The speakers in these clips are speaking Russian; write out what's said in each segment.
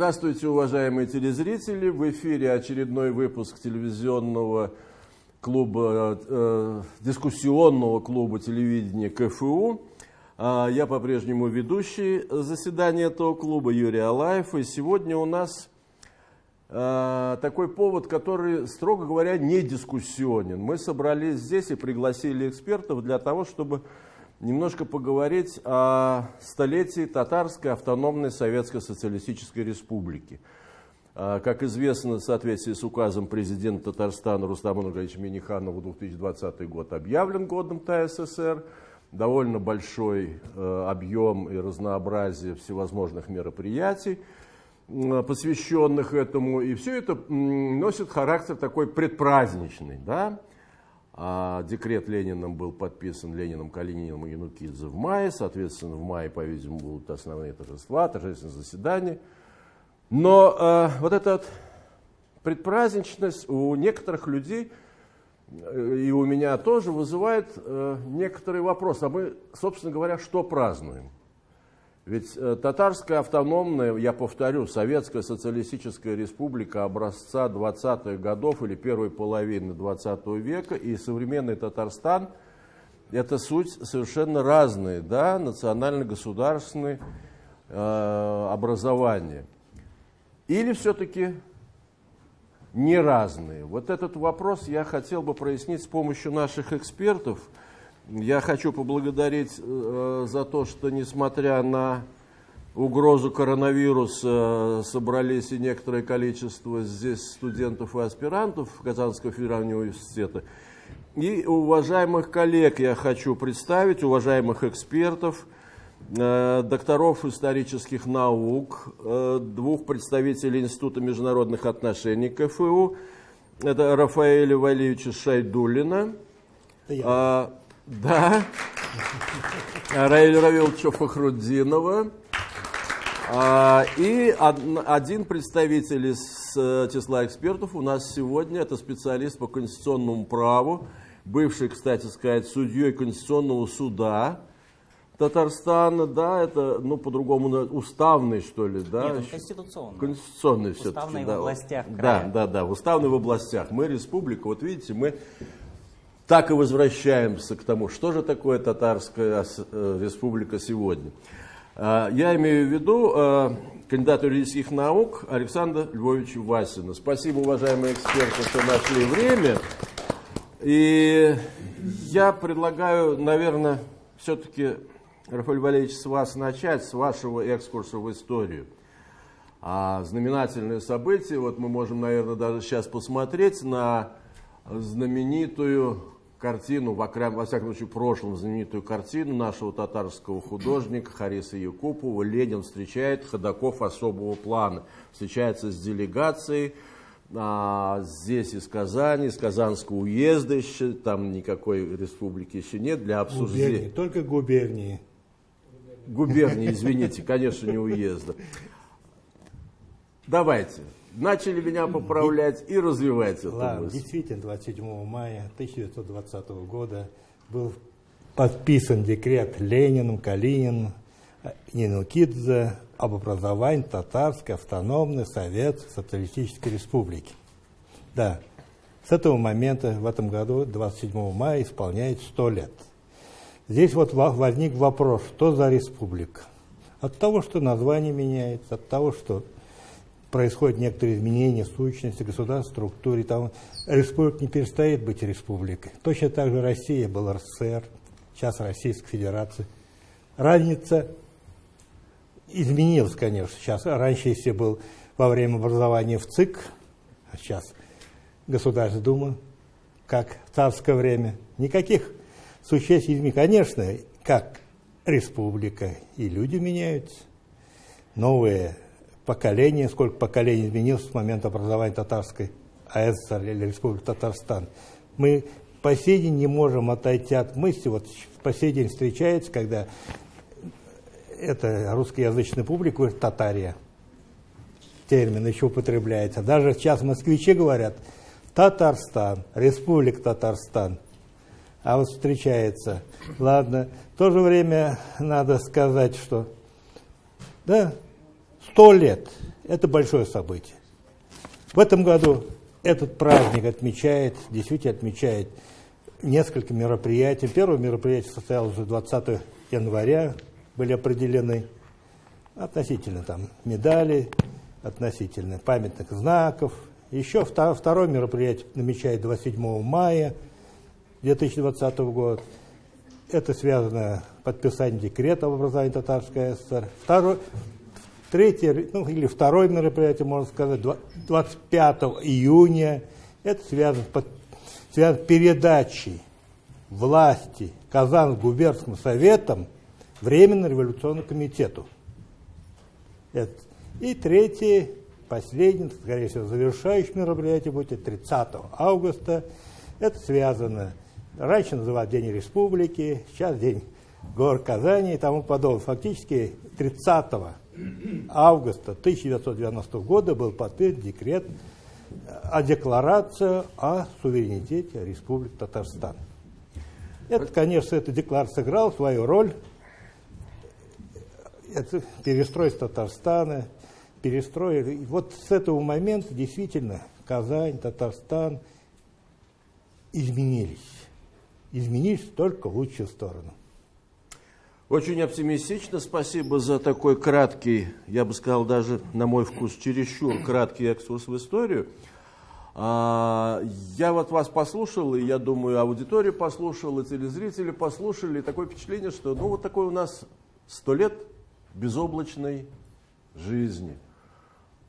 Здравствуйте, уважаемые телезрители! В эфире очередной выпуск телевизионного клуба, э, дискуссионного клуба телевидения КФУ. А, я по-прежнему ведущий заседания этого клуба Юрий Алаев. И сегодня у нас э, такой повод, который, строго говоря, не дискуссионен. Мы собрались здесь и пригласили экспертов для того, чтобы немножко поговорить о столетии Татарской автономной Советской Социалистической Республики. А, как известно, в соответствии с указом президента Татарстана Рустама Нургалевича Миниханова 2020 год объявлен годом ТССР. Довольно большой э, объем и разнообразие всевозможных мероприятий, посвященных этому. И все это носит характер такой предпраздничный. Да? А декрет Лениным был подписан Лениным, Калининым и Янукидзе в мае. Соответственно, в мае, по-видимому, будут основные торжества, торжественные заседания. Но э, вот эта предпраздничность у некоторых людей, э, и у меня тоже, вызывает э, некоторые вопросы. А мы, собственно говоря, что празднуем? Ведь э, татарская автономная, я повторю, Советская Социалистическая Республика образца 20-х годов или первой половины 20 века и современный Татарстан – это суть совершенно разные, да, национально-государственные э, образования. Или все-таки не разные? Вот этот вопрос я хотел бы прояснить с помощью наших экспертов – я хочу поблагодарить э, за то, что несмотря на угрозу коронавируса собрались и некоторое количество здесь студентов и аспирантов Казанского федерального университета. И уважаемых коллег я хочу представить, уважаемых экспертов, э, докторов исторических наук, э, двух представителей Института международных отношений КФУ, это Рафаэля Валиевича Шайдулина, да. Раиля Равиловича Фахруддинова. А, и один представитель из э, числа экспертов у нас сегодня, это специалист по конституционному праву, бывший, кстати сказать, судьей Конституционного суда Татарстана, да, это, ну, по-другому, уставный, что ли, да? Нет, конституционный. Конституционный все-таки, Уставный да. в областях края. Да, да, да, уставный в областях. Мы республика, вот видите, мы так и возвращаемся к тому, что же такое татарская э, республика сегодня. А, я имею в виду э, кандидата юридических наук Александра Львовича Васина. Спасибо, уважаемые эксперты, что нашли время. И я предлагаю, наверное, все-таки, Рафаэль Валерьевич, с вас начать, с вашего экскурса в историю. А знаменательное событие, вот мы можем, наверное, даже сейчас посмотреть на знаменитую картину, во, во всяком случае, в прошлом знаменитую картину нашего татарского художника Хариса Якупова «Ленин встречает ходаков особого плана». Встречается с делегацией, а, здесь из Казани, из Казанского уезда еще, там никакой республики еще нет для обсуждения. Губернии, только губернии. Губернии, извините, конечно, не уезда. Давайте, начали меня поправлять и развивать эту Ладно, мысль. Действительно, 27 мая 1920 года был подписан декрет Лениным, Калининым, Нинукидзе об образовании Татарской автономной Советской Социалистической Республики. Да, с этого момента в этом году, 27 мая, исполняет 100 лет. Здесь вот возник вопрос, что за республика? От того, что название меняется, от того, что происходят некоторые изменения сущности государства, структуре. Там республика не перестает быть республикой. Точно так же Россия была РСФСР, сейчас Российская Федерация. Разница изменилась, конечно. Сейчас раньше, если был во время образования в ЦИК, а сейчас Государственная Дума, как в царское время, никаких существенных изменений. Конечно, как республика, и люди меняются, новые поколение, сколько поколений изменилось с момента образования татарской АССР или Республики Татарстан. Мы по сей день не можем отойти от мысли, вот по сей день встречается, когда это русскоязычная публика говорит «татария», термин еще употребляется. Даже сейчас москвичи говорят «Татарстан», «Республика Татарстан». А вот встречается. Ладно, в то же время надо сказать, что да, сто лет Это большое событие. В этом году этот праздник отмечает, действительно отмечает несколько мероприятий. Первое мероприятие состоялось уже 20 января, были определены относительно там медали, относительно памятных знаков. Еще второе мероприятие намечает 27 мая 2020 года. Это связано с подписанием декрета об образовании Татарской ССР. Второе, третье, ну или второе мероприятие, можно сказать, 25 июня. Это связано с, связано передачей власти Казан губернским советом Временно революционному комитету. Это. И третье, последнее, скорее всего, завершающее мероприятие будет 30 августа. Это связано, раньше называли День Республики, сейчас День гор Казани и тому подобное. Фактически 30 августа 1990 года был подписан декрет о декларации о суверенитете Республики Татарстан. Это, конечно, эта декларация сыграла свою роль. Это перестройство Татарстана, перестроили. И вот с этого момента действительно Казань, Татарстан изменились. Изменились только в лучшую сторону. Очень оптимистично. Спасибо за такой краткий, я бы сказал, даже на мой вкус, чересчур краткий экскурс в историю. А, я вот вас послушал, и я думаю, аудитория послушала, телезрители послушали. И такое впечатление, что ну вот такой у нас сто лет безоблачной жизни –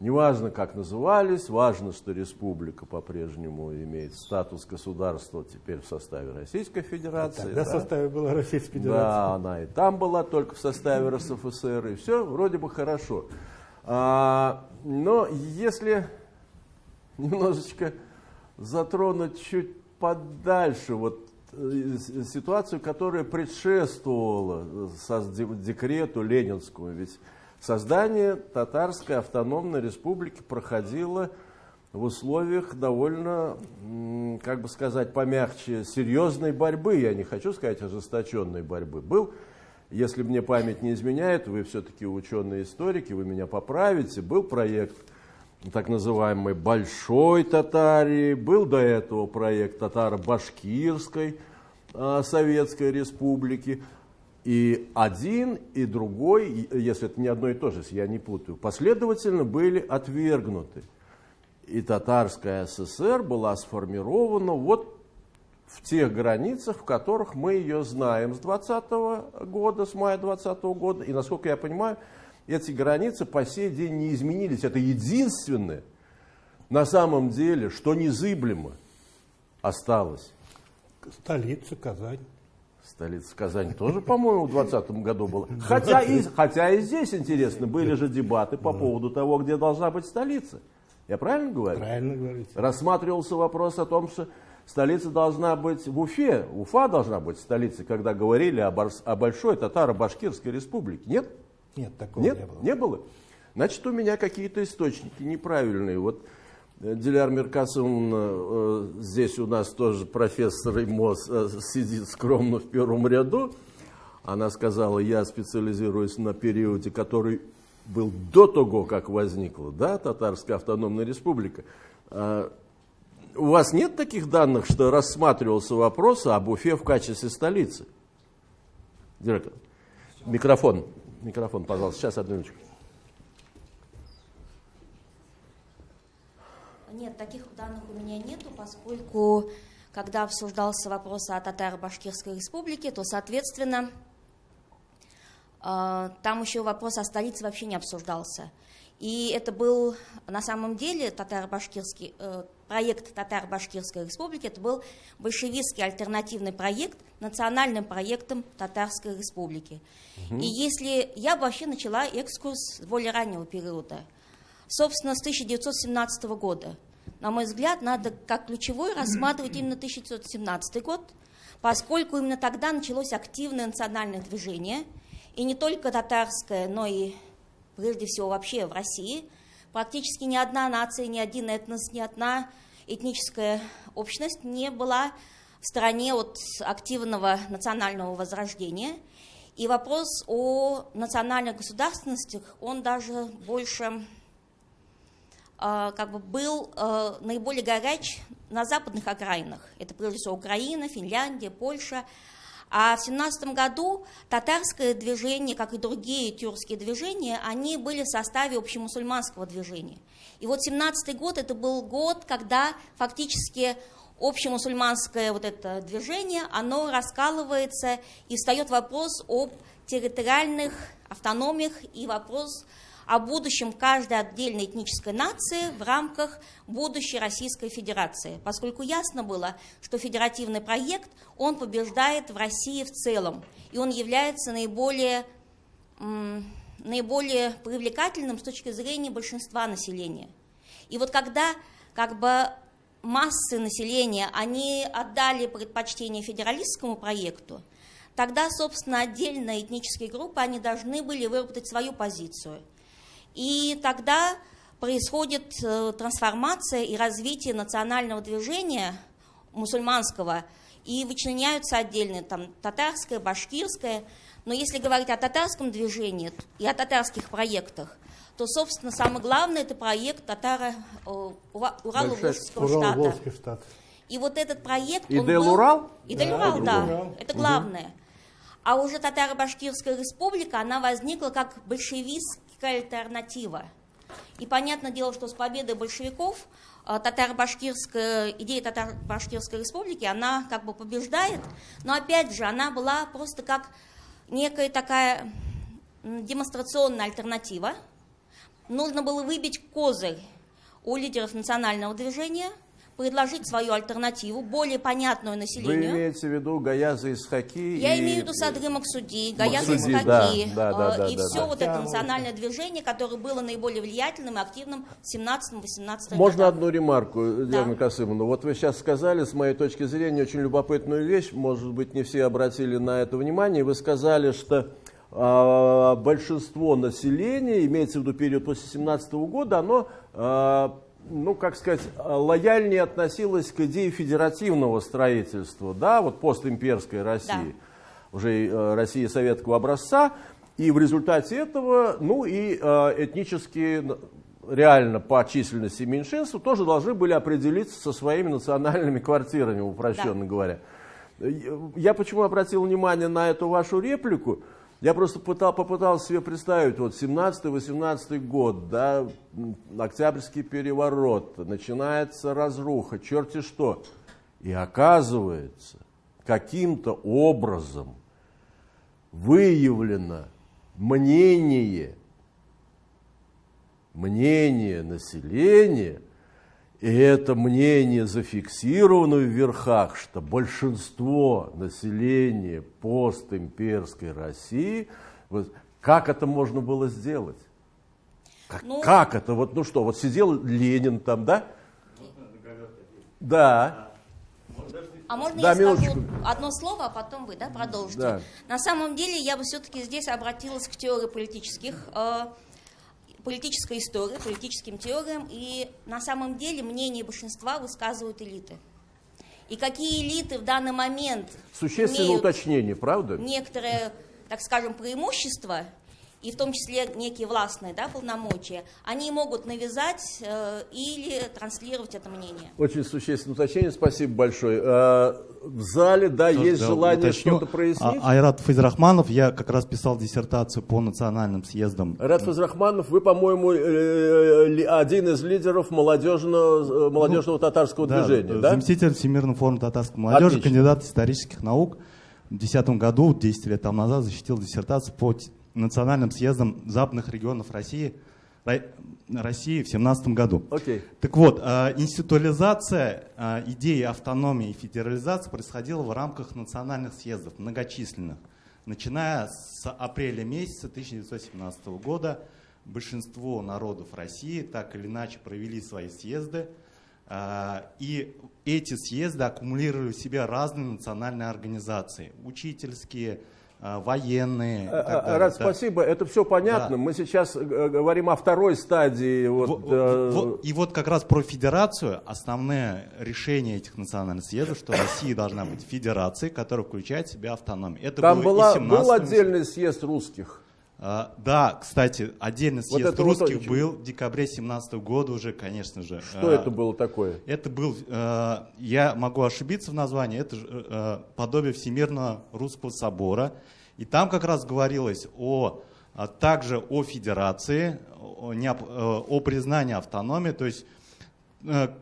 Неважно, как назывались, важно, что республика по-прежнему имеет статус государства теперь в составе Российской Федерации. Тогда да? в составе была Российская Федерация. Да, она и там была, только в составе РСФСР, и все вроде бы хорошо. А, но если немножечко затронуть чуть подальше вот э, ситуацию, которая предшествовала декрету Ленинскому, ведь Создание Татарской автономной республики проходило в условиях довольно, как бы сказать, помягче, серьезной борьбы, я не хочу сказать ожесточенной борьбы. Был, если мне память не изменяет, вы все-таки ученые историки, вы меня поправите, был проект так называемой Большой Татарии, был до этого проект Татаро-Башкирской а, Советской Республики. И один, и другой, если это не одно и то же, я не путаю, последовательно были отвергнуты. И Татарская ССР была сформирована вот в тех границах, в которых мы ее знаем с 20 года, с мая 20 года. И, насколько я понимаю, эти границы по сей день не изменились. Это единственное, на самом деле, что незыблемо осталось. Столица Казань. Столица Казань тоже, по-моему, в 2020 году была. Хотя и, хотя и здесь интересно, были же дебаты по поводу того, где должна быть столица. Я правильно говорю? Правильно говорите. Рассматривался вопрос о том, что столица должна быть в Уфе. Уфа должна быть столицей, когда говорили о, Барс, о большой татаро-башкирской республике. Нет? Нет, такого Нет? не было. Не было? Значит, у меня какие-то источники неправильные. Вот Диляр Меркасовна, э, здесь у нас тоже профессор ИМОС э, сидит скромно в первом ряду. Она сказала, я специализируюсь на периоде, который был до того, как возникла да, Татарская автономная республика. А, у вас нет таких данных, что рассматривался вопрос об Уфе в качестве столицы? Директор, микрофон, микрофон, пожалуйста, сейчас одну минуточку. Нет, таких данных у меня нету, поскольку когда обсуждался вопрос о Татаро-Башкирской республике, то, соответственно, э, там еще вопрос о столице вообще не обсуждался. И это был на самом деле татаро-башкирский э, проект Татаро-Башкирской республики, это был большевистский альтернативный проект национальным проектом Татарской республики. Угу. И если я бы вообще начала экскурс с более раннего периода – собственно, с 1917 года. На мой взгляд, надо как ключевой рассматривать именно 1917 год, поскольку именно тогда началось активное национальное движение, и не только татарское, но и прежде всего вообще в России. Практически ни одна нация, ни один этнос, ни одна этническая общность не была в стороне от активного национального возрождения. И вопрос о национальных государственностях, он даже больше как бы был э, наиболее горяч на западных окраинах. Это прежде всего Украина, Финляндия, Польша. А в 17 году татарское движение, как и другие тюркские движения, они были в составе общемусульманского движения. И вот 17 год это был год, когда фактически общемусульманское вот это движение, оно раскалывается и встает вопрос об территориальных автономиях и вопрос о будущем каждой отдельной этнической нации в рамках будущей Российской Федерации, поскольку ясно было, что федеративный проект, он побеждает в России в целом, и он является наиболее, наиболее привлекательным с точки зрения большинства населения. И вот когда как бы массы населения, они отдали предпочтение федералистскому проекту, тогда, собственно, отдельные этнические группы, они должны были выработать свою позицию. И тогда происходит э, трансформация и развитие национального движения мусульманского, и вычленяются отдельные, там, татарское, башкирское. Но если говорить о татарском движении и о татарских проектах, то, собственно, самое главное, это проект татаро э, Урало-Волжского штата. штат. И вот этот проект... Идель-Урал? Идель-Урал, да, да. Это главное. Угу. А уже Татаро-Башкирская республика, она возникла как большевистская альтернатива. И понятное дело, что с победой большевиков э, татаро-башкирская, идея татаро-башкирской республики, она как бы побеждает, но опять же, она была просто как некая такая демонстрационная альтернатива, нужно было выбить козырь у лидеров национального движения, предложить свою альтернативу, более понятную населению. Вы имеете в виду Гаяза Исхаки? Я и... имею в виду Садры Максуди, Гаяза Исхаки, да, да, да, и да, все да. вот это национальное движение, которое было наиболее влиятельным и активным в 17-18 Можно годах. одну ремарку, Диана да. Касымовна? Вот вы сейчас сказали, с моей точки зрения, очень любопытную вещь, может быть, не все обратили на это внимание, вы сказали, что а, большинство населения, имеется в виду период после 17 года, оно, а, ну, как сказать, лояльнее относилось к идее федеративного строительства, да, вот постимперской России, да. уже э, России советского образца, и в результате этого, ну, и э, этнически реально по численности меньшинства тоже должны были определиться со своими национальными квартирами, упрощенно да. говоря. Я почему обратил внимание на эту вашу реплику? Я просто пытал, попытался себе представить, вот 17-18 год, да, Октябрьский переворот, начинается разруха, черти что. И оказывается, каким-то образом выявлено мнение, мнение населения – и это мнение зафиксировано в верхах, что большинство населения постимперской России, вот, как это можно было сделать? Как, ну, как это? Вот, ну что, вот сидел Ленин там, да? Да. А можно да, я минуточку. скажу одно слово, а потом вы да, продолжите? Да. На самом деле я бы все-таки здесь обратилась к теории политических э, политической истории, политическим теориям, и на самом деле мнение большинства высказывают элиты. И какие элиты в данный момент Существенное уточнение, правда? Некоторые, так скажем, преимущества и в том числе некие властные да, полномочия, они могут навязать э, или транслировать это мнение. Очень существенное уточнение, спасибо большое. Э, в зале, да, Тоже, есть да, желание что-то прояснить? А, Айрат Файзрахманов, я как раз писал диссертацию по национальным съездам. Айрат Файзрахманов, вы, по-моему, э, один из лидеров молодежного, э, молодежного ну, татарского да, движения, да? Заместитель Всемирного форума татарской молодежи, Отлично. кандидат исторических наук. В 2010 году, 10 лет тому назад, защитил диссертацию по национальным съездом западных регионов России, России в 17 году. Okay. Так вот, э, институализация э, идеи автономии и федерализации происходила в рамках национальных съездов, многочисленных. Начиная с апреля месяца 1917 года большинство народов России так или иначе провели свои съезды, э, и эти съезды аккумулировали в себе разные национальные организации, учительские, а, военные. А, а, Рад, да. спасибо, это все понятно. Да. Мы сейчас э, говорим о второй стадии. Вот, в, э... в, и вот как раз про федерацию, основное решение этих национальных съездов, что Россия должна быть федерацией, которая включает в себя автономию. Это Там была, был отдельный съезд русских. А, да, кстати, отдельный Вот съезд вот русских очень- был в декабре 17 года уже, конечно же. Что А, это было такое? Это был, э, я могу ошибиться в названии, это же, э, подобие Всемирного Русского Собора. И там как раз говорилось о, а также о федерации, о, э, о признании автономии. То есть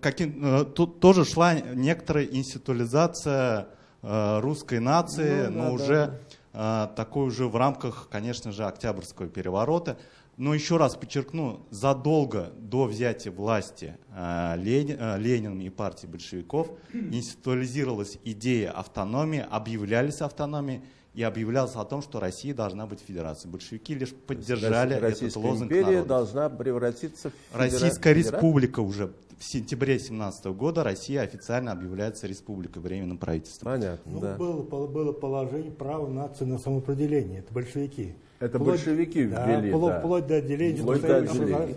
каким, тут тоже шла некоторая институализация русской нации, Ну, да, но да, уже э, такой уже в рамках, конечно же, Октябрьского переворота. Но еще раз подчеркну, задолго до взятия власти Лени- э, Лениным и партией большевиков институализировалась идея автономии, объявлялись автономией и объявлялось о том, что Россия должна быть федерацией. Большевики лишь поддержали этот лозунг империя народа. должна превратиться в федера- Российская федера- республика уже в сентябре 17 года Россия официально объявляется республикой временным правительством. Понятно, Ну, да. было, было, было положение права нации на самоопределение. Это большевики. Это Вплоть- большевики да, ввели, вплоть, да. вплоть до отделения Вплоть до отделения.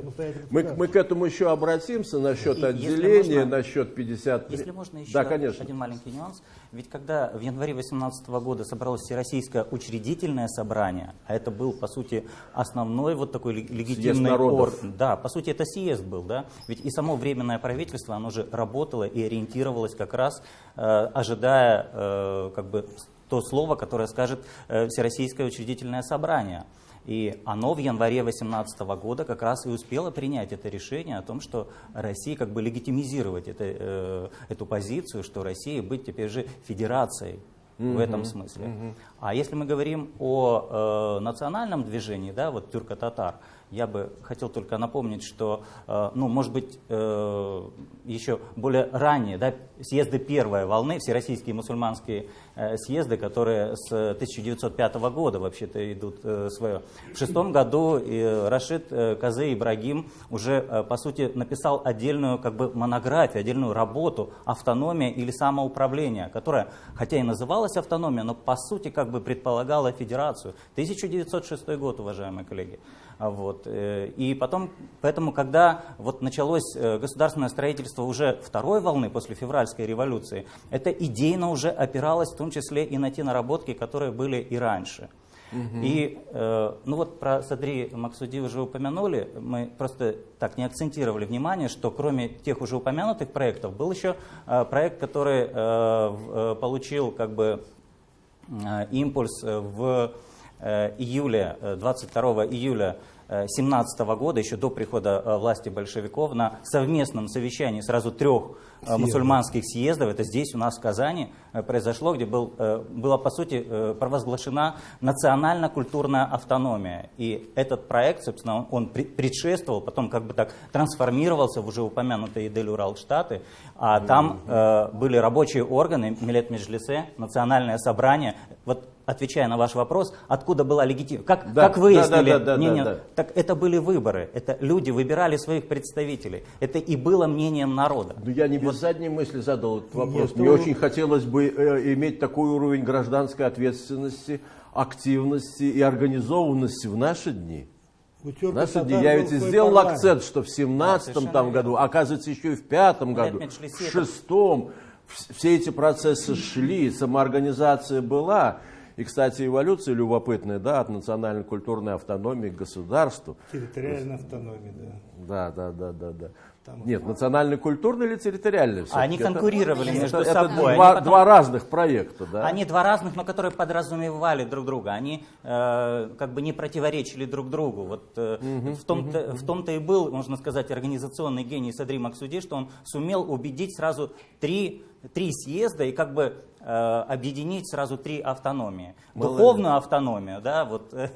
Мы, мы к этому еще обратимся насчет И отделения, можно- насчет 50... Если можно еще Да, конечно. один маленький нюанс. Ведь когда в январе 2018 года собралось Всероссийское учредительное собрание, а это был, по сути, основной вот такой лег- легитимный народов. орган. Да, по сути, это съезд был, да. Ведь и само Временное правительство, оно же работало и ориентировалось как раз, э, ожидая э, как бы то слово, которое скажет э, Всероссийское учредительное собрание. И оно в январе 2018 года как раз и успело принять это решение о том, что России как бы легитимизировать это, э, эту позицию, что Россия быть теперь же федерацией в этом смысле. А если мы говорим о э, национальном движении, да, вот тюрко-татар, я бы хотел только напомнить, что, э, ну, может быть, э, еще более ранние, да, съезды первой волны, всероссийские мусульманские съезды, которые с 1905 года вообще-то идут э, свое. В шестом году э, Рашид э, Казы Ибрагим уже, э, по сути, написал отдельную как бы монографию, отдельную работу «Автономия или самоуправление», которая, хотя и называлась автономия, но по сути как бы предполагала федерацию. 1906 год, уважаемые коллеги. А Вот. э, И потом, поэтому, когда вот началось э, государственное строительство уже второй волны после февральской революции, это идейно уже опиралось в том числе и на те наработки, которые были и раньше. И, э, ну вот про Садри Максуди уже упомянули, мы просто так не акцентировали внимание, что кроме тех уже упомянутых проектов, был еще э, проект, который э, э, получил как бы э, импульс в э, июле, э, 22 июля 2017 года, еще до прихода э, власти большевиков, на совместном совещании сразу трех э, Съездов. мусульманских съездов, это здесь у нас в Казани э, произошло, где был, была по сути провозглашена национально-культурная автономия. И этот проект, собственно, он- он пре- предшествовал, потом как бы так трансформировался в уже упомянутые Идель-Урал-Штаты, а там э, были рабочие органы, Милет Меджлисе, национальное собрание. Вот отвечая на ваш вопрос, откуда была легитимность, как, Да, как выяснили, да, да, да, мнение- да, да. так это были выборы, это люди выбирали своих представителей, это и было мнением народа. Ну, я не без задней мысли задал этот вопрос. Нет, Мне ну- очень хотелось бы э, иметь такой уровень гражданской ответственности, активности и организованности в наши дни. У В тюрков наши дни я ведь и сделал парламент. акцент, что в 17 совершенно там верно. году, оказывается, еще и в пятом году, в шестом, вс- все эти процессы шли, самоорганизация была. И, кстати, эволюция любопытная, да, от национальной культурной автономии к государству. Территориальная автономия, да. Да, да, да, да, да. Там- Нет, национально-культурная или территориальная? всё-таки? Они Это- конкурировали это- между это собой. два, они потом- два разных проекта, да? Они два разных, но которые подразумевали друг друга. Они э, как бы не противоречили друг другу. Вот э, в, том-то, в том-то и был, можно сказать, организационный гений Садри Максуди, что он сумел убедить сразу три, три съезда и как бы э, объединить сразу три автономии. Молодец. Духовную автономию, да, вот, э,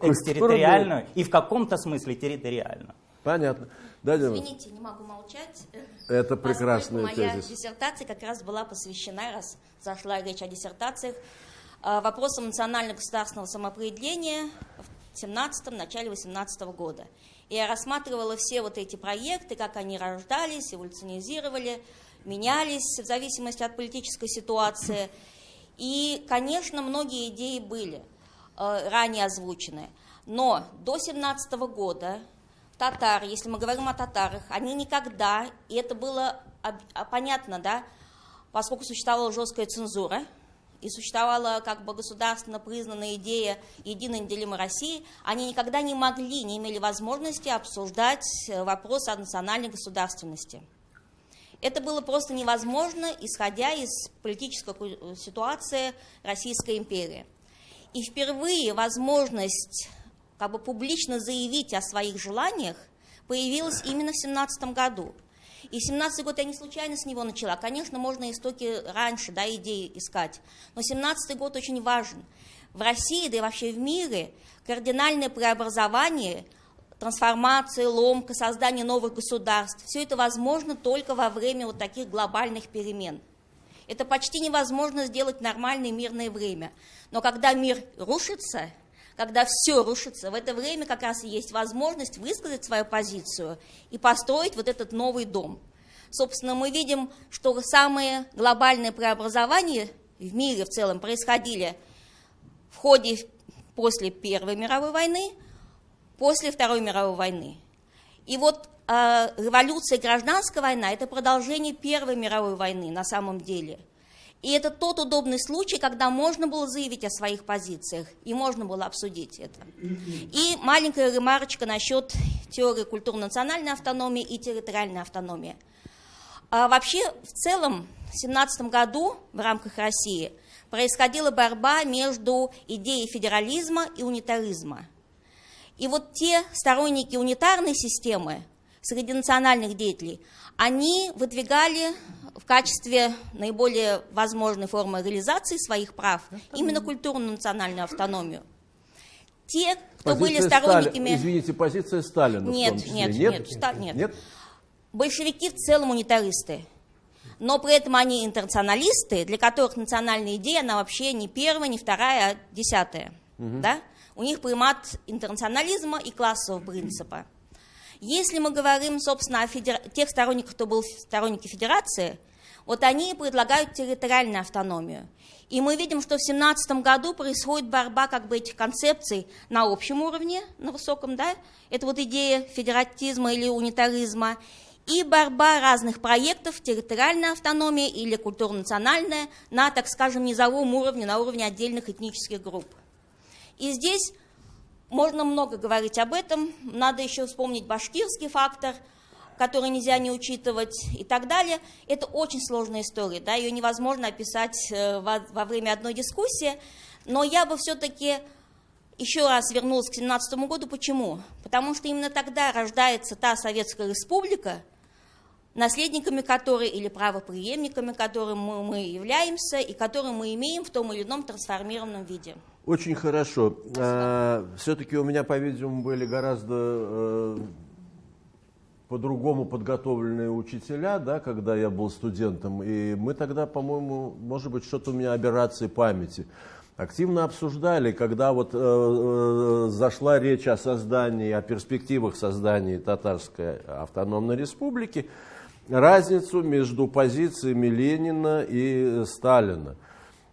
экстерриториальную и в каком-то смысле территориальную. Понятно. Да? Извините, не могу молчать. Это Поскольку прекрасная моя тезис. диссертация как раз была посвящена, раз зашла речь о диссертациях, э, вопросам национально-государственного самоопределения в 17 начале 18 года. И я рассматривала все вот эти проекты, как они рождались, эволюционизировали, менялись в зависимости от политической ситуации. И, конечно, многие идеи были э, ранее озвучены. Но до 17 года татары, если мы говорим о татарах, они никогда, и это было а, понятно, да, поскольку существовала жесткая цензура, и существовала как бы государственно признанная идея единой неделимой России, они никогда не могли, не имели возможности обсуждать э, вопрос о национальной государственности. Это было просто невозможно, исходя из политической ситуации Российской империи. И впервые возможность как бы публично заявить о своих желаниях появилась именно в 17 году. И 17 год я не случайно с него начала. Конечно, можно истоки раньше, да, идеи искать. Но 17 год очень важен. В России, да и вообще в мире кардинальное преобразование, трансформация, ломка, создание новых государств, все это возможно только во время вот таких глобальных перемен. Это почти невозможно сделать в нормальное мирное время. Но когда мир рушится, когда все рушится, в это время как раз и есть возможность высказать свою позицию и построить вот этот новый дом. Собственно, мы видим, что самые глобальные преобразования в мире в целом происходили в ходе после Первой мировой войны, после Второй мировой войны. И вот э, революция гражданская война – это продолжение Первой мировой войны на самом деле – и это тот удобный случай, когда можно было заявить о своих позициях, и можно было обсудить это. И маленькая ремарочка насчет теории культурно-национальной автономии и территориальной автономии. А вообще, в целом, в 17 году в рамках России происходила борьба между идеей федерализма и унитаризма. И вот те сторонники унитарной системы среди национальных деятелей, они выдвигали в качестве наиболее возможной формы реализации своих прав именно культурную национальную автономию. Те, кто позиция были сторонниками... Стали... Извините, позиция Сталина нет. Нет, нет, нет, ста... нет. нет. Большевики в целом унитаристы. Но при этом они интернационалисты, для которых национальная идея, она вообще не первая, не вторая, а десятая. Угу. Да? У них примат интернационализма и классового принципа. Если мы говорим, собственно, о федер... тех сторонниках, кто был сторонники федерации, вот они предлагают территориальную автономию. И мы видим, что в 2017 году происходит борьба как бы этих концепций на общем уровне, на высоком, да, это вот идея федератизма или унитаризма, и борьба разных проектов, территориальная автономия или культурно-национальная, на, так скажем, низовом уровне, на уровне отдельных этнических групп. И здесь можно много говорить об этом. Надо еще вспомнить башкирский фактор, который нельзя не учитывать и так далее. Это очень сложная история, да, ее невозможно описать э, во, время одной дискуссии. Но я бы все-таки еще раз вернулась к 17 году. Почему? Потому что именно тогда рождается та Советская Республика, наследниками которой или правоприемниками которой мы, мы являемся и которую мы имеем в том или ином трансформированном виде. Очень хорошо. А, Все-таки у меня, по-видимому, были гораздо э, по-другому подготовленные учителя, да, когда я был студентом. И мы тогда, по-моему, может быть, что-то у меня аберрации памяти. Активно обсуждали, когда вот э, э, зашла речь о создании, о перспективах создания татарской автономной республики, разницу между позициями Ленина и Сталина.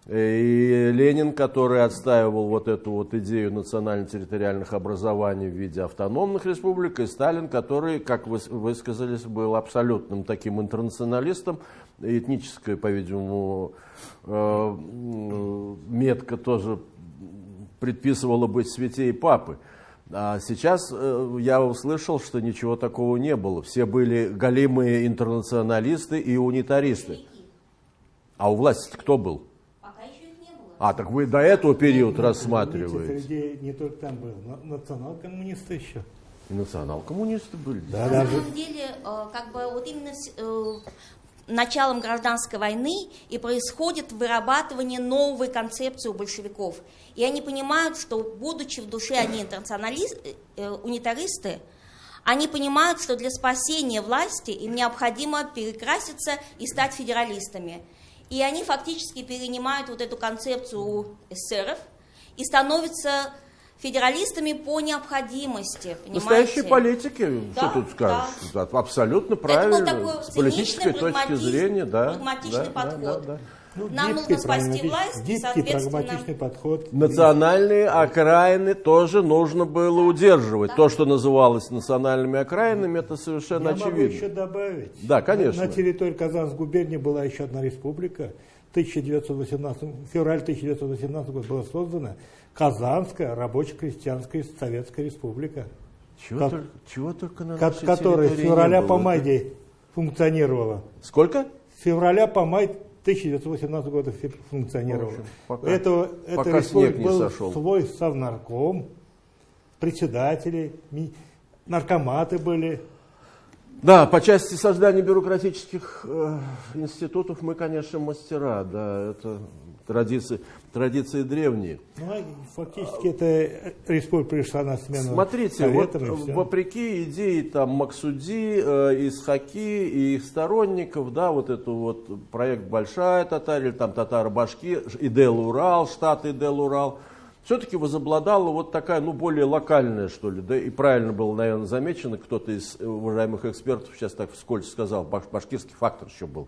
И Ленин, который отстаивал вот эту вот идею национально-территориальных образований в виде автономных республик, и Сталин, который, как вы высказались, был абсолютным таким интернационалистом, этническая, по-видимому, э, метка тоже предписывала быть святей папы. А сейчас э, я услышал, что ничего такого не было. Все были голимые интернационалисты и унитаристы. А у власти кто был? А, так вы до этого периода рассматриваете? Среди не только там был, но национал-коммунисты еще. И национал-коммунисты были. Да, На даже... самом деле, э, как бы вот именно э, началом гражданской войны и происходит вырабатывание новой концепции у большевиков. И они понимают, что, будучи в душе они интернационалисты, э, унитаристы, они понимают, что для спасения власти им необходимо перекраситься и стать федералистами. И они фактически перенимают вот эту концепцию у эсеров и становятся федералистами по необходимости. Понимаете? Настоящие политики, да, что тут скажешь? Да. Абсолютно правильно. С политической точки зрения, да. Прагматичный да, подход. Да, да, да. Ну, Нам нужно спасти власть, гибкий, прагматичный подход. Национальные окраины тоже нужно было удерживать. Да. То, что называлось национальными окраинами, это совершенно Я очевидно. могу еще добавить. Да, конечно. На, на территории Казанской губернии была еще одна республика, 1918, феврале 1918 года была создана Казанская рабоче-крестьянская советская республика, Чего, Как- только, чего только на которая с февраля по май функционировала. Сколько? С февраля по май 1918 года функционировала. В общем, пока- У этого, пока снег не был сошел. свой совнарком, председатели, наркоматы были. Да, по части создания бюрократических э, институтов мы, конечно, мастера, да, это традиции, традиции древние. Ну, а фактически эта республика пришла на смену Смотрите, вот советам всё. вопреки идее там Максуди, э, Исхаки и их сторонников, да, вот это вот проект Большая Татария, или там Татаро-Башки, Идел-Урал, штат Идел-Урал, все-таки возобладала вот такая, ну, более локальная, что ли, да, и правильно было, наверное, замечено, кто-то из уважаемых экспертов сейчас так вскользь сказал, баш- башкирский фактор еще был.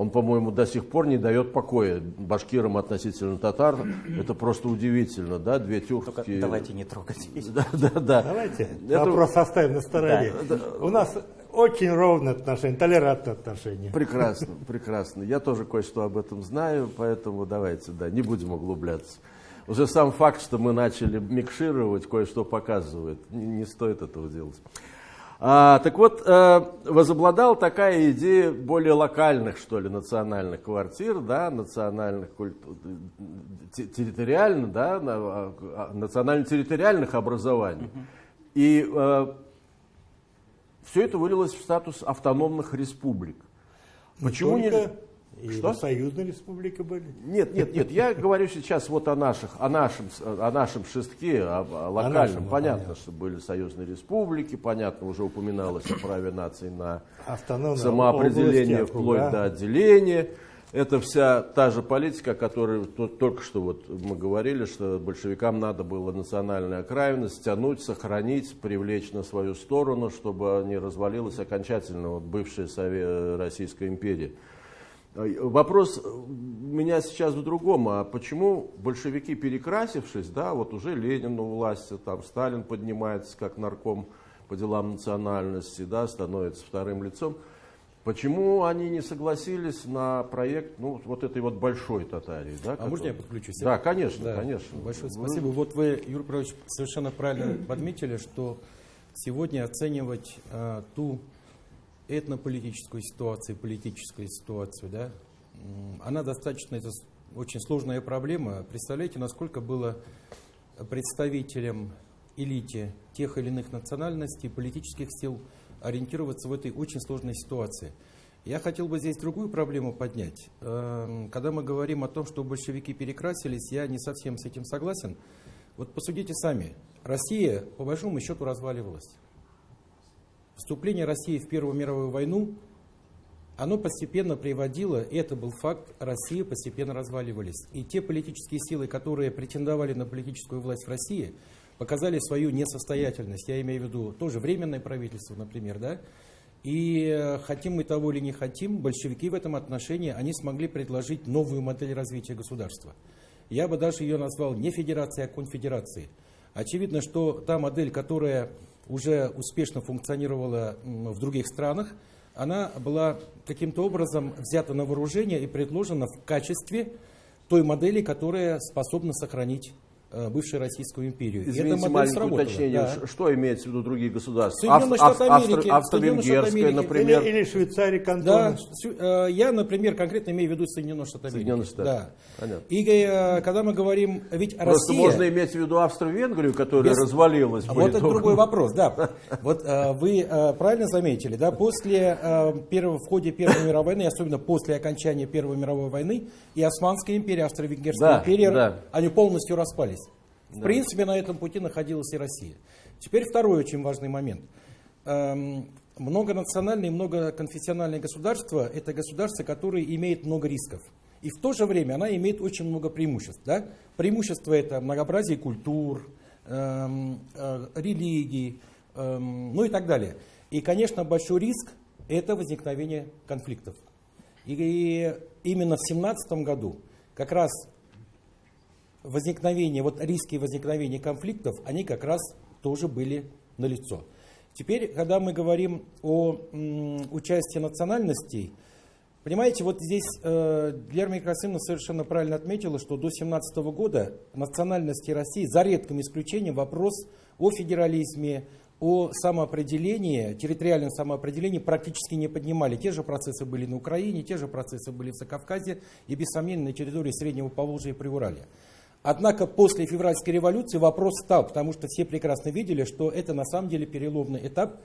Он, по-моему, до сих пор не дает покоя башкирам относительно татар. Это просто удивительно, да, две Только тюркские... давайте не трогать. Да, да, да. Давайте Это вопрос оставим на стороне. У нас очень ровное отношение, толерантное отношение. Прекрасно, прекрасно. Я тоже кое-что об этом знаю, поэтому давайте, да, не будем углубляться. Уже сам факт, что мы начали микшировать, кое-что показывает. Не, не стоит этого делать. А, так вот, э, возобладала такая идея более локальных, что ли, национальных квартир, да, национальных культур, территориально, да, на- а, национально-территориальных образований. И все это вылилось в статус автономных республик. Почему не... Только и Что? союзные республики были. Нет, нет, нет, я говорю сейчас вот о наших, о нашем, о нашем шестке, о, о локальном. нашем, ну, понятно, понятно. что были союзные республики, понятно, уже упоминалось о праве наций на Автономные самоопределение области, вплоть округа. до отделения. Это вся та же политика, о которой то- только что вот мы говорили, что большевикам надо было национальную окраину стянуть, сохранить, привлечь на свою сторону, чтобы не развалилась окончательно вот бывшая Сове- Российская империя. А, Вопрос у меня сейчас в другом. А почему большевики, перекрасившись, да, вот уже Ленин у власти, там Сталин поднимается как нарком по делам национальности, да, становится вторым лицом, почему они не согласились на проект, ну, вот этой вот большой Татарии, да? А можно я который- подключусь? Да, конечно, Да. конечно. Большое Вы- спасибо. Вот вы, Юрий Павлович, совершенно правильно подметили, что сегодня оценивать а, ту этнополитическую ситуацию, политическую ситуацию, да, она достаточно, это очень сложная проблема. Представляете, насколько было представителям элите тех или иных национальностей, политических сил ориентироваться в этой очень сложной ситуации. Я хотел бы здесь другую проблему поднять. Эм, Когда мы говорим о том, что большевики перекрасились, я не совсем с этим согласен. Вот посудите сами. Россия, по большому счету, разваливалась. Вступление России в Первую мировую войну, оно постепенно приводило, и это был факт, Россия постепенно разваливались. И те политические силы, которые претендовали на политическую власть в России, показали свою несостоятельность. Я имею в виду тоже временное правительство, например, да? И э, хотим мы того или не хотим, большевики в этом отношении, они смогли предложить новую модель развития государства. Я бы даже ее назвал не федерацией, а конфедерацией. Очевидно, что та модель, которая уже успешно функционировала в других странах, она была каким-то образом взята на вооружение и предложена в качестве той модели, которая способна сохранить бывшую Российскую империю. Извините, маленькое уточнение. да. Что имеется в виду другие государства? Соединенные Австро- Штаты Америки, Австро-Венгерская, например. Или, или Швейцария, Да, кантон. сю- э, я, например, конкретно имею в виду Соединенные Штаты Америки. Соединенные Штаты. Да. Понятно. И э, когда мы говорим, ведь Просто Россия... можно иметь в виду Австро-Венгрию, которая Без- развалилась. А Вот это другой вопрос, да. Вот э, вы э, правильно заметили, да, после э, первого, в ходе Первой мировой войны, особенно после окончания Первой мировой войны, и Османская империя, Австро-Венгерская Да, империя, да. они полностью распались. В принципе, на этом пути находилась и Россия. Теперь второй очень важный момент. Эм, Многонациональные и многоконфессиональные государства – это государства, которые имеют много рисков. И в то же время она имеет очень много преимуществ. Да? Преимущество – это многообразие культур, эм, э, религий, эм, ну и так далее. И, конечно, большой риск – это возникновение конфликтов. И именно в 17 году как раз возникновение, вот риски возникновения конфликтов, они как раз тоже были налицо. Теперь, когда мы говорим о участии национальностей, Понимаете, вот здесь э, Гермия Красимовна совершенно правильно отметила, что до 17 года национальности России, за редким исключением, вопрос о федерализме, о самоопределении, территориальном самоопределении практически не поднимали. Те же процессы были на Украине, те же процессы были в Закавказье и, без сомнения, на территории Среднего Поволжья и Приуралья. Однако после февральской революции вопрос стал, потому что все прекрасно видели, что это на самом деле переломный этап.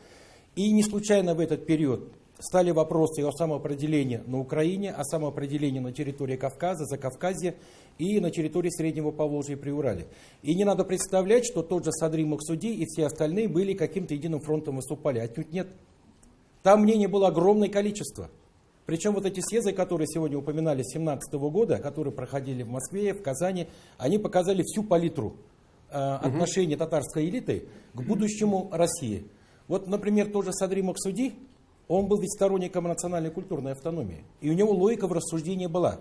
И не случайно в этот период стали вопросы о самоопределении на Украине, о самоопределении на территории Кавказа, Закавказья и на территории Среднего Поволжья и Приуралия. И не надо представлять, что тот же Садрий Махсуди и все остальные были каким-то единым фронтом выступали. Отнюдь нет. Там мнений было огромное количество. Причем вот эти съезды, которые сегодня упоминали с 17 года, которые проходили в Москве, в Казани, они показали всю палитру э, отношений татарской элиты к будущему России. Вот, например, тот же Садри Максуди, он был ведь сторонником национальной культурной автономии. И у него логика в рассуждении была.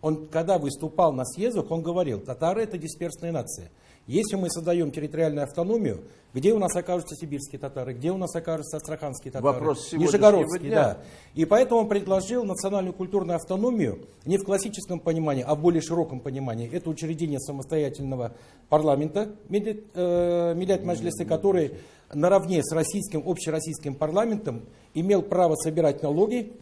Он, когда выступал на съездах, он говорил, татары это дисперсная нация. Если мы создаем территориальную автономию, где у нас окажутся сибирские татары, где у нас окажутся астраханские татары, Вопрос нижегородские, дня. да. И поэтому он предложил национальную культурную автономию не в классическом понимании, а в более широком понимании. Это учреждение самостоятельного парламента, Миллет э, Маджлисы, который наравне с российским, общероссийским парламентом имел право собирать налоги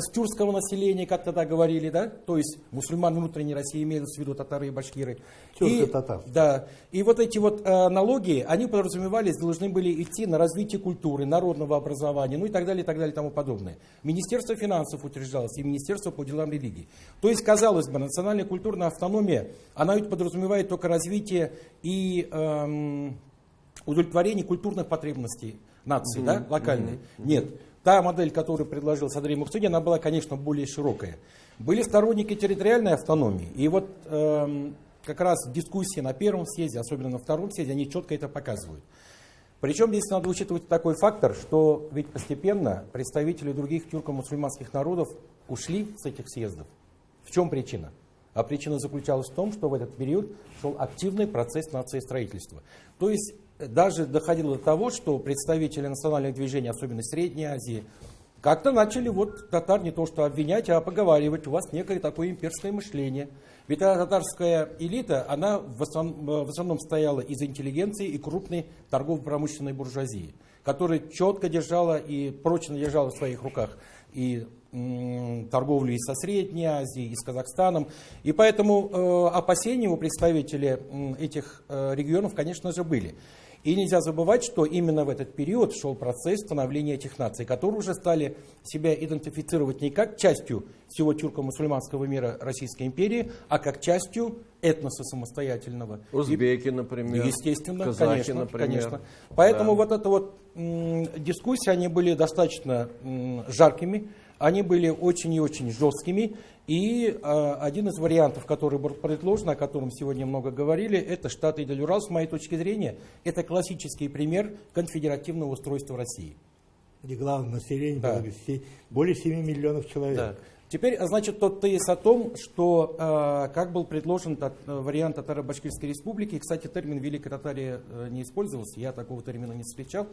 с тюркского населения, как тогда говорили, да, то есть мусульман внутренней России имеются в виду татары и башкиры. И- Тюрко-татар. да, и вот эти вот э, налоги, они подразумевались, должны были идти на развитие культуры, народного образования, ну и так далее, и так далее, и тому подобное. Министерство финансов утверждалось и Министерство по делам религии. То есть, казалось бы, национальная культурная автономия, она ведь подразумевает только развитие и эм, удовлетворение культурных потребностей нации, да, локальной. Нет. Та модель, которую предложил Садрий Мухсуди, она была, конечно, более широкая. Были сторонники территориальной автономии. И вот эм, как раз дискуссии на первом съезде, особенно на втором съезде, они четко это показывают. Причем здесь надо учитывать такой фактор, что ведь постепенно представители других тюрко-мусульманских народов ушли с этих съездов. В чем причина? А причина заключалась в том, что в этот период шел активный процесс нациестроительства. То есть даже доходило до того, что представители национальных движений, особенно Средней Азии, как-то начали вот татар не то что обвинять, а поговаривать, у вас некое такое имперское мышление. Ведь та- татарская элита, она в основном, в основном стояла из интеллигенции и крупной торгово-промышленной буржуазии, которая четко держала и прочно держала в своих руках и торговлю и со Средней Азией, и с Казахстаном. И поэтому э, опасения у представителей этих э, регионов, конечно же, были. И нельзя забывать, что именно в этот период шел процесс становления этих наций, которые уже стали себя идентифицировать не как частью всего тюрко-мусульманского мира Российской империи, а как частью этноса самостоятельного. Узбеки, например. Естественно, казахи, конечно, например. конечно. Поэтому Да. вот это вот м, дискуссии, они были достаточно жаркими, они были очень и очень жесткими. И э, один из вариантов, который был предложен, о котором сегодня много говорили, это Штаты и Делюрал, с моей точки зрения, это классический пример конфедеративного устройства России. Где главное население Да. было более 7 миллионов человек. Да. Теперь, а, значит, тот тезис о том, что э, как был предложен тат- э, вариант Татаро-Башкирской республики, кстати, термин Великой Татарии э, не использовался, я такого термина не встречал.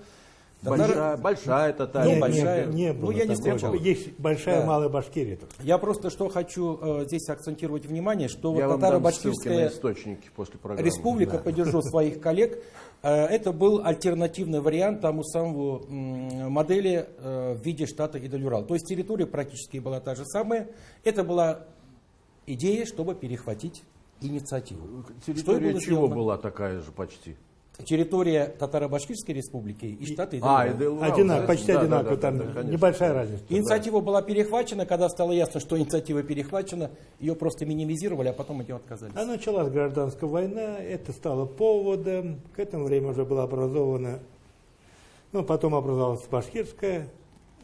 Большая, большая татария. Ну, Нет, большая. не, не Ну, было я не встречал. Есть большая Да. малая Башкирия. Я просто что хочу э, здесь акцентировать внимание, что Я вот Татаро-Башкирская источники после программы. республика, поддержу своих коллег, э, это был альтернативный вариант тому самому м, модели э, в виде штата Идалюрал. То есть территория практически была та же самая. Это была идея, чтобы перехватить инициативу. Что Территория было чего сделано. была такая же почти? Территория Татаро-Башкирской республики и А, Идалюрал. и Делурал, Одинак, да? почти Да, одинаково, да, там да, конечно. небольшая разница. Инициатива была перехвачена, когда стало ясно, что инициатива перехвачена, ее просто минимизировали, а потом от нее отказались. А началась гражданская война, это стало поводом. К этому времени уже была образована, ну, потом образовалась Башкирская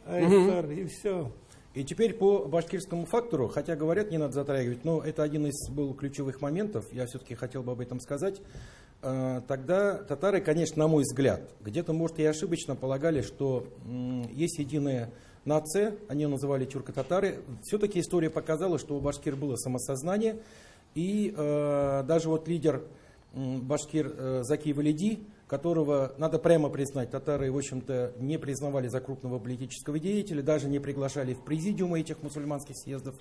АСР, и все. И теперь по башкирскому фактору, хотя говорят, не надо затрагивать, но это один из был ключевых моментов, я все-таки хотел бы об этом сказать. Э, Тогда татары, конечно, на мой взгляд, где-то, может, и ошибочно полагали, что есть единая нация, они ее называли тюрко-татары. Все-таки история показала, что у башкир было самосознание, и э, даже вот лидер башкир э, Заки Валиди, которого, надо прямо признать, татары, в общем-то, не признавали за крупного политического деятеля, даже не приглашали в президиумы этих мусульманских съездов.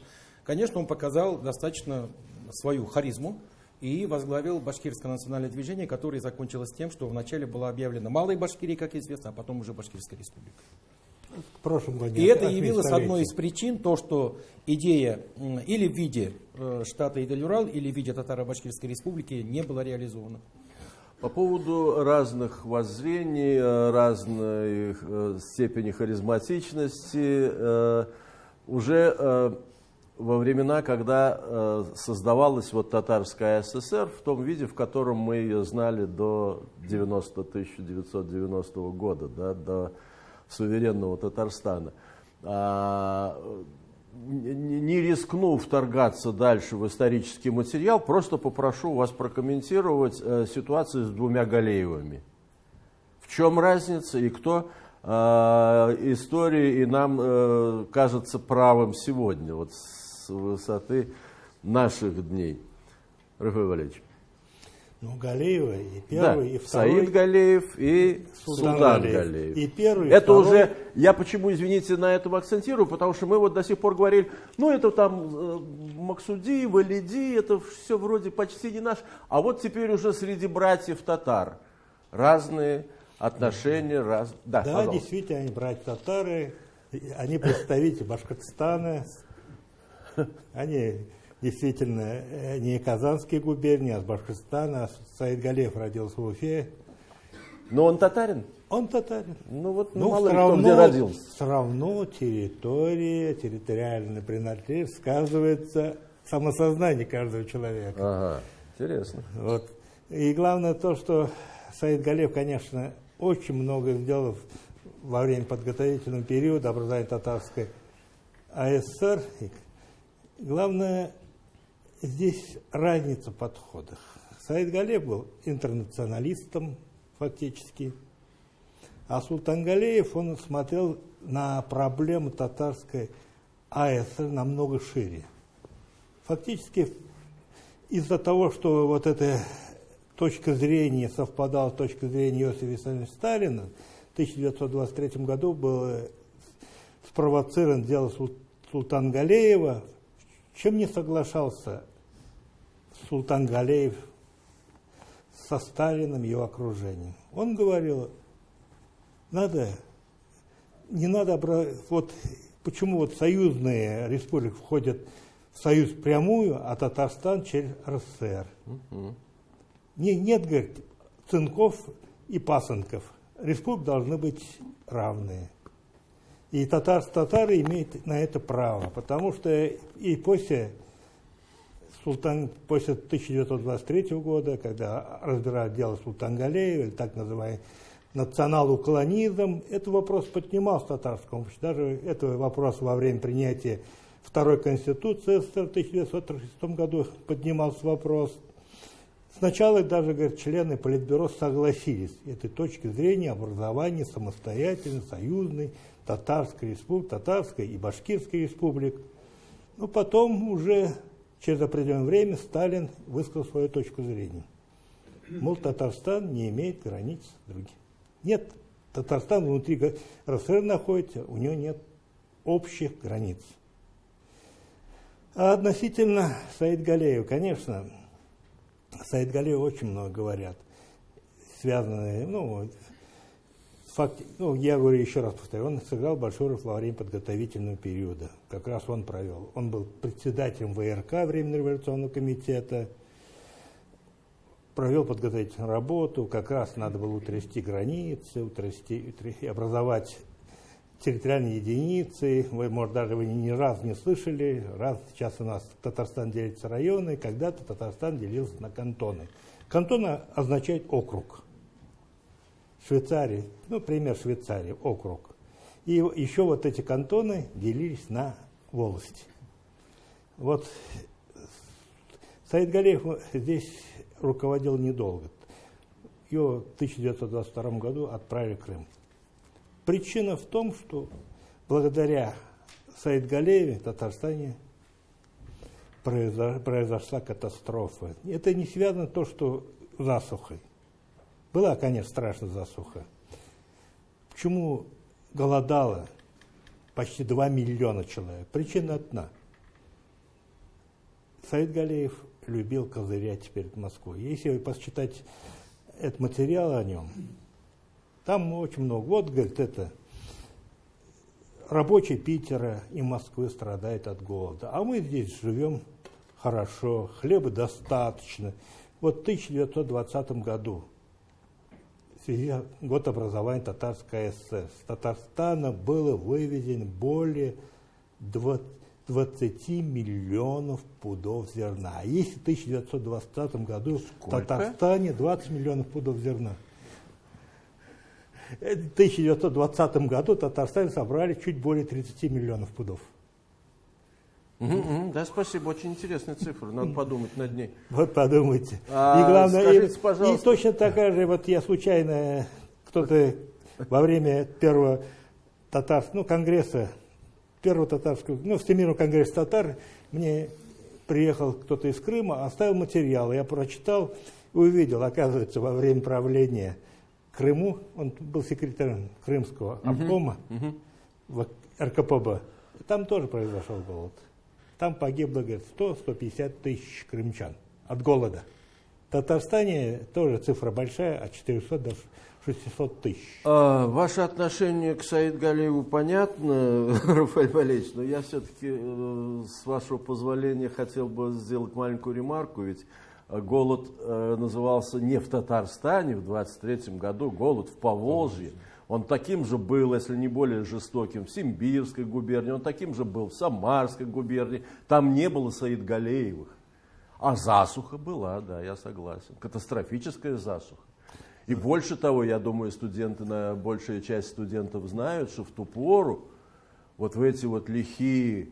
Конечно, он показал достаточно свою харизму и возглавил башкирское национальное движение, которое закончилось тем, что вначале была объявлена Малой Башкирия, как известно, а потом уже Башкирская республика. В прошлом году. И это явилось одной из причин, то, что идея или в виде э, штата Идель-Урал, или в виде Татаро-Башкирской республики не была реализована. По поводу разных воззрений, э, разной э, степени харизматичности, уже во времена, когда создавалась вот татарская ССР в том виде, в котором мы ее знали до 90 1990 года, да, до суверенного Татарстана. А, не рискну вторгаться дальше в исторический материал, просто попрошу вас прокомментировать э, ситуацию с двумя Галеевыми. В чем разница и кто э, истории и нам э, кажется правым сегодня, вот с высоты наших дней. Рафаэль Валерьевич. Ну, Галеева и первый, да, и второй. Саид Галеев и Султан, Султан Галеев. Галеев. И первый, Это второй. уже, я почему, извините, на этом акцентирую, потому что мы вот до сих пор говорили, ну это там э, Максуди, Валиди, это все вроде почти не наш. А вот теперь уже среди братьев татар разные отношения. Раз... Да, да действительно, они братья татары, они представители Башкортостана, они действительно э, не Казанские губернии, а с Башкортостана. Саид Галев родился в Уфе. Но он татарин? Он татарин. Ну вот ну, мало равно, кто где родился. Все равно территория, территориальная принадлежность сказывается самосознание каждого человека. Ага, интересно. Вот. И главное то, что Саид Галев, конечно, очень много сделал во время подготовительного периода образования татарской АССР. Главное, здесь разница в подходах. Саид Галев был интернационалистом фактически, а Султан Галеев, он смотрел на проблему татарской АСР намного шире. Фактически из-за того, что вот эта точка зрения совпадала с точкой зрения Иосифа Виссарионовича Сталина, в 1923 году был спровоцирован дело Султан Галеева, чем не соглашался Султан Галеев со Сталиным, его окружением. Он говорил, надо, не надо, вот почему вот союзные республики входят в союз прямую, а Татарстан через РСФСР. Угу. Не, нет, говорит, цинков и пасынков. Республики должны быть равные. И татар, татары имеют на это право, потому что и после Султан, после 1923 года, когда разбирают дело Султан Галеева, или так называемый национал-уклонизм, этот вопрос поднимался в татарском обществе. Даже этот вопрос во время принятия второй конституции в 1936 году поднимался вопрос. Сначала даже, говорят, члены Политбюро согласились с этой точки зрения образования самостоятельной, союзной, Татарской республики, Татарской и Башкирской республик. Но потом уже через определенное время Сталин высказал свою точку зрения. Мол, Татарстан не имеет границ других. Нет, Татарстан внутри РСФСР находится, у него нет общих границ. А относительно Саид Галеева, конечно, Саид Галеев очень много говорят, связанные, ну, факт, ну, я говорю еще раз повторю, он сыграл большую роль во время подготовительного периода. Как раз он провел. Он был председателем ВРК Временного революционного комитета, провел подготовительную работу, как раз надо было утрясти границы, утрясти, утрясти образовать территориальные единицы. Вы, может, даже вы ни разу не слышали, раз сейчас у нас Татарстан делится районы, когда-то Татарстан делился на кантоны. Кантон означает округ. Швейцарии, ну, пример Швейцарии, округ. И еще вот эти кантоны делились на волости. Вот Саид Галеев здесь руководил недолго. Его в 1922 году отправили в Крым. Причина в том, что благодаря Саид Галееве в Татарстане произошла катастрофа. Это не связано то, что засухой. Была, конечно, страшная засуха. Почему голодало почти 2 миллиона человек? Причина одна. Саид Галеев любил козырять перед Москвой. Если посчитать этот материал о нем, там очень много. Вот, говорит, это рабочий Питера и Москвы страдает от голода. А мы здесь живем хорошо, хлеба достаточно. Вот в 1920 году, в связи год образования Татарской ССР, с Татарстана было вывезено более 20 миллионов пудов зерна. А если в 1920 году в Татарстане 20 миллионов пудов зерна. В 1920 году в Татарстане собрали чуть более 30 миллионов пудов. Угу, угу, да, спасибо, очень интересная цифра, надо подумать над ней. Вот подумайте. А, и главное, скажите, и, пожалуйста. и точно такая же, вот я случайно, кто-то во время первого татарского, ну, конгресса, первого татарского, ну, Всемирного конгресса татар, мне приехал кто-то из Крыма, оставил материал, я прочитал и увидел, оказывается, во время правления Крыму, он был секретарем Крымского обкома в РКПБ, там тоже произошел голод. Там погибло, говорит, 100-150 тысяч крымчан от голода. В Татарстане тоже цифра большая, от 400 до 600 тысяч. А, ваше отношение к Саид Галиеву понятно, Рафаэль Валерьевич, но я все-таки, э, с вашего позволения, хотел бы сделать маленькую ремарку, ведь э, голод э, назывался не в Татарстане в 23 году, голод в Поволжье. Он таким же был, если не более жестоким, в Симбирской губернии, он таким же был в Самарской губернии. Там не было Саид Галеевых. А засуха была, да, я согласен. Катастрофическая засуха. И больше того, я думаю, студенты, на, большая часть студентов знают, что в ту пору, вот в эти вот лихие,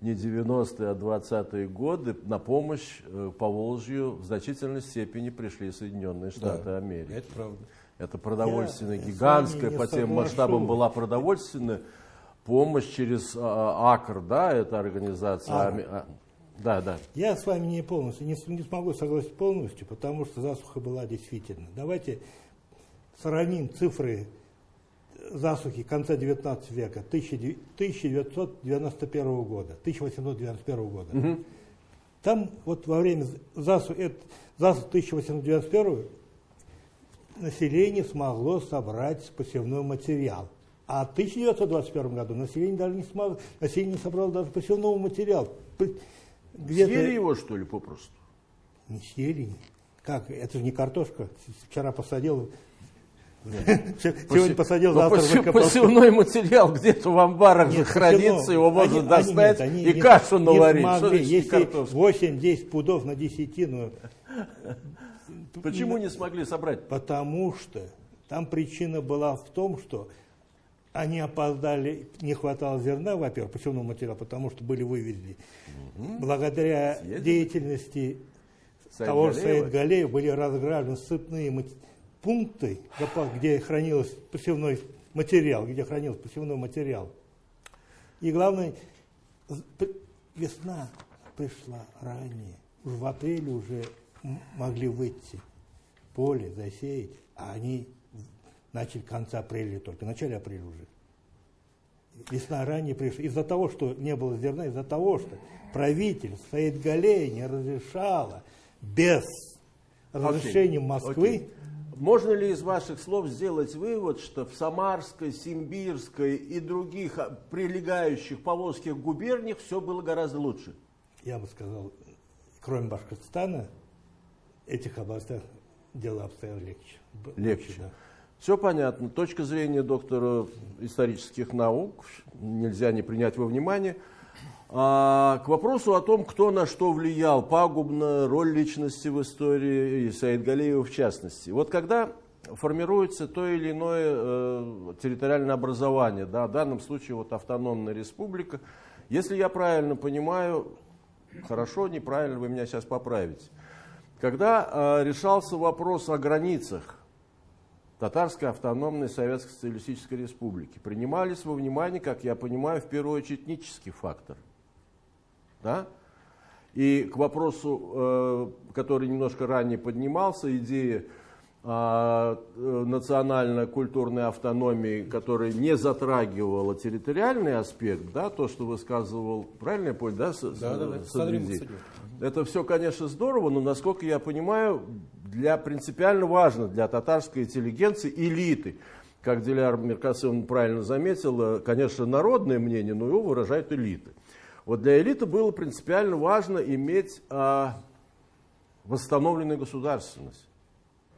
не 90-е, а 20-е годы, на помощь э, по Волжью в значительной степени пришли Соединенные Штаты Да, Америки. Это правда. Это продовольственная Я гигантская, по тем масштабам была продовольственная помощь через а, АКР, да, это организация. АКР. А, да, да. Я с вами не полностью, не, не смогу согласиться полностью, потому что засуха была действительно. Давайте сравним цифры засухи конца 19 века, 1991 года, 1891 года. Там вот во время засухи, засухи 1891 население смогло собрать посевной материал. А в 1921 году население даже не смогло, население не собрало даже посевного материала. Где-то- Съели его, что ли, попросту? Не съели. Как? Это же не картошка. Вчера посадил, сегодня посадил, завтра выкопал. посевной материал где-то в амбарах же хранится, его можно достать и кашу наварить. Если картошка? 8-10 пудов на десятину, Почему не смогли собрать? Потому что там причина была в том, что они опоздали, не хватало зерна, во-первых, посевного материала, потому что были вывезены. Благодаря Съездили. деятельности Саид того же? Саид Галеев были разгражены сыпные пункты, где хранился посевной материал, где хранился посевной материал. И главное, весна пришла ранее. Уже в апреле уже могли выйти в поле, засеять, а они начали в конце апреля только, в начале апреля уже. Весна ранее пришла. Из-за того, что не было зерна, из-за того, что правитель Саид Галей не разрешала без разрешения Окей, Москвы окей. Можно ли из ваших слов сделать вывод, что в Самарской, Симбирской и других а, прилегающих поволжских губерниях все было гораздо лучше? я бы сказал, кроме Башкортостана, этих областях дела обстояли легче. Легче. да. Все понятно. Точка зрения доктора исторических наук нельзя не принять во внимание. А, к вопросу о том, кто на что влиял пагубно, роль личности в истории, и Саид Галеева в частности. Вот когда формируется то или иное э, территориальное образование, да, в данном случае вот автономная республика, если я правильно понимаю, хорошо, неправильно, вы меня сейчас поправите, когда э, решался вопрос о границах Татарской автономной Советской Социалистической Республики. Принимались во внимание, как я понимаю, в первую очередь этнический фактор. Да? И к вопросу, э, который немножко ранее поднимался, идея а, э, национально-культурной автономии, которая не затрагивала территориальный аспект, да, то, что высказывал, правильно я понял, да, да, да, да. Это все, конечно, здорово, но, насколько я понимаю, для принципиально важно для татарской интеллигенции, элиты, как Диляр Меркасовна правильно заметила, конечно, народное мнение, но его выражают элиты. Вот для элиты было принципиально важно иметь а, восстановленную государственность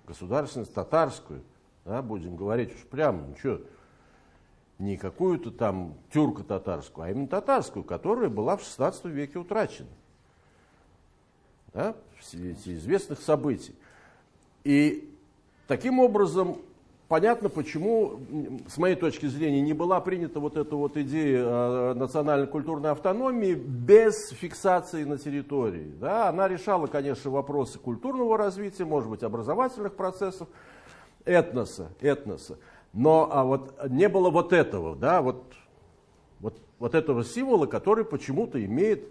государственность татарскую, да, будем говорить уж прямо, ну что, не какую-то там тюрко-татарскую, а именно татарскую, которая была в 16 веке утрачена. Да, в известных событий. И таким образом понятно, почему, с моей точки зрения, не была принята вот эта вот идея э, национальной культурной автономии без фиксации на территории. Да? Она решала, конечно, вопросы культурного развития, может быть, образовательных процессов, этноса, этноса. Но а вот не было вот этого, да, вот, вот, вот этого символа, который почему-то имеет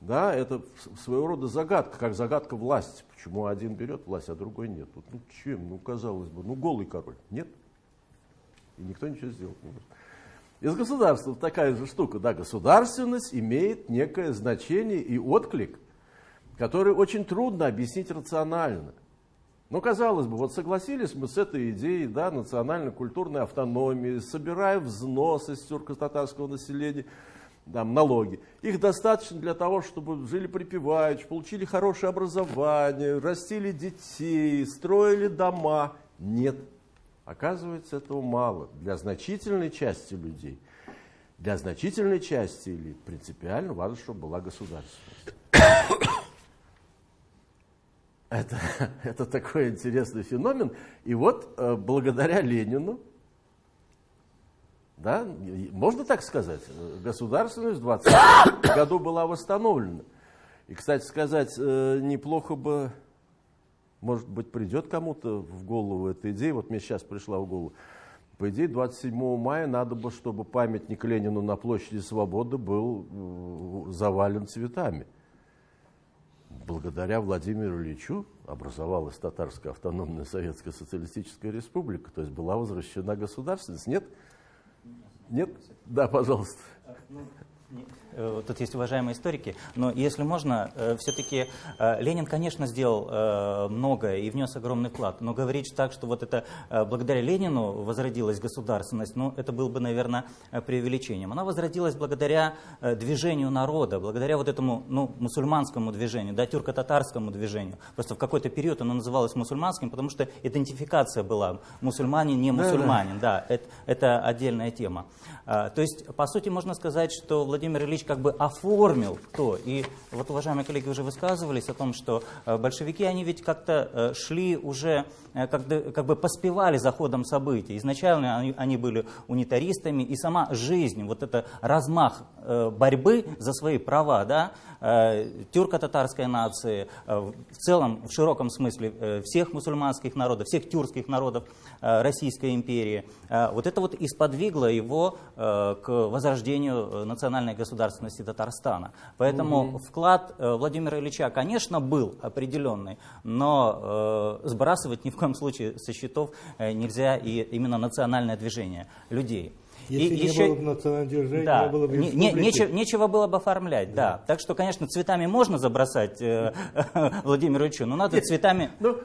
да, это своего рода загадка, как загадка власти. Почему один берет власть, а другой нет? Вот, ну чем? Ну, казалось бы, ну голый король. Нет. И никто ничего сделать не может. Из государства такая же штука. Да, государственность имеет некое значение и отклик, который очень трудно объяснить рационально. Но, казалось бы, вот согласились мы с этой идеей да, национально-культурной автономии, собираем взносы с тюрко-татарского населения – там, налоги. Их достаточно для того, чтобы жили припеваючи, получили хорошее образование, растили детей, строили дома. Нет. Оказывается, этого мало. Для значительной части людей, для значительной части элит принципиально важно, чтобы была государственность. Это, это такой интересный феномен. И вот э, благодаря Ленину, да? Можно так сказать? Государственность в 20 году была восстановлена. И, кстати сказать, э, неплохо бы, может быть, придет кому-то в голову эта идея, вот мне сейчас пришла в голову, по идее, 27 мая надо бы, чтобы памятник Ленину на площади Свободы был э, завален цветами. Благодаря Владимиру Ильичу образовалась Татарская автономная Советская Социалистическая Республика, то есть была возвращена государственность. Нет? Нет? Да, пожалуйста. Э, тут есть уважаемые историки, но если можно, э, все-таки э, Ленин, конечно, сделал многое и внес огромный вклад, но говорить так, что вот это благодаря Ленину возродилась государственность, ну, это было бы, наверное, преувеличением. Она возродилась благодаря движению народа, благодаря вот этому, ну, мусульманскому движению, да, тюрко-татарскому движению. Просто в какой-то период оно называлось мусульманским, потому что идентификация была мусульманин, не мусульманин, да, да. да это, это отдельная тема. То есть, по сути, можно сказать, что Владимир Ильич как бы оформил то. И вот, уважаемые коллеги, уже высказывались о том, что э, большевики, они ведь как-то э, шли уже, э, как, бы поспевали за ходом событий. Изначально они, они были унитаристами, и сама жизнь, вот это размах борьбы за свои права, да, тюрко-татарской нации, в целом, в широком смысле, всех мусульманских народов, всех тюркских народов Российской империи, вот это вот и его к возрождению национальной государственности Татарстана. Поэтому угу. вклад э, Владимира Ильича, конечно, был определенный, но э, сбрасывать ни в коем случае со счетов э, нельзя и именно национальное движение людей. Если и не еще, было бы национального движения, да, не было бы не, не, нечего, нечего было бы оформлять, да. да. Так что, конечно, цветами можно забросать э, Владимиру Ильичу, но надо цветами... Ну,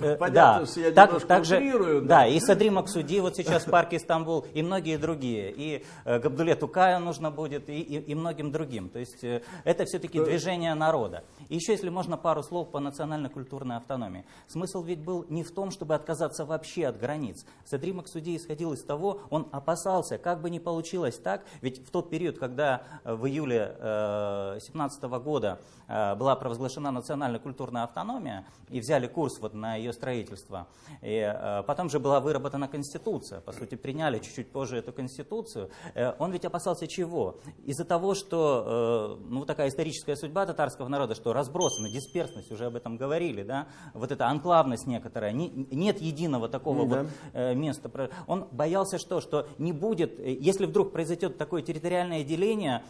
э, понятно, да. я так, немножко так же, утрирую. Да. да, и Садри Максуди вот сейчас в парке Стамбул, и многие другие. И э, Габдуле Тукаю нужно будет, и, и, и многим другим. То есть э, это все-таки движение народа. И еще, если можно, пару слов по национально-культурной автономии. Смысл ведь был не в том, чтобы отказаться вообще от границ. Садри Максуди исходил из того, он опасался, как бы ни получилось так, ведь в тот период, когда э, в июле 2017 э, года была провозглашена национальная культурная автономия и взяли курс вот на ее строительство, и потом же была выработана конституция, по сути приняли чуть-чуть позже эту конституцию, он ведь опасался чего? Из-за того, что ну, такая историческая судьба татарского народа, что разбросана, дисперсность, уже об этом говорили, да, вот эта анклавность некоторая, не, нет единого такого mm -hmm. вот места. Он боялся что? Что не будет э, если вдруг произойдет такое территориальное деление,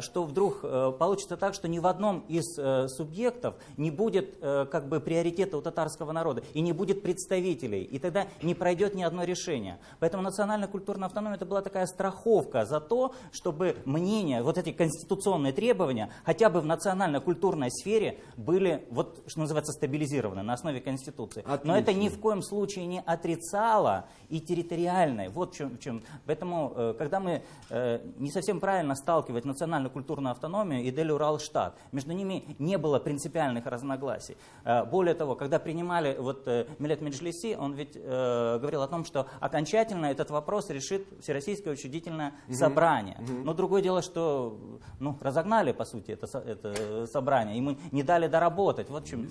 что вдруг э, получится так, что ни в одном из э, субъектов не будет как бы приоритета у татарского народа и не будет представителей, и тогда не пройдет ни одно решение. Поэтому национальная культурная автономия это была такая страховка за то, чтобы мнения, вот эти конституционные требования, хотя бы в национально-культурной сфере были, вот что называется, стабилизированы на основе Конституции. Отлично. Но это ни в коем случае не отрицало и территориальной. Вот в чем. В чем. Поэтому, э, когда мы э, не совсем правильно сталкивать национально-культурную автономию и Дель-Урал-Штат, между ними не было принципиальных разногласий. Э, более того, когда принимали вот Милет Меджлиси, он ведь говорил о том, что окончательно этот вопрос решит Всероссийское учредительное угу. собрание. Угу. Но другое дело, что ну, разогнали, по сути, это, это собрание, и мы не дали доработать. Вот в чем.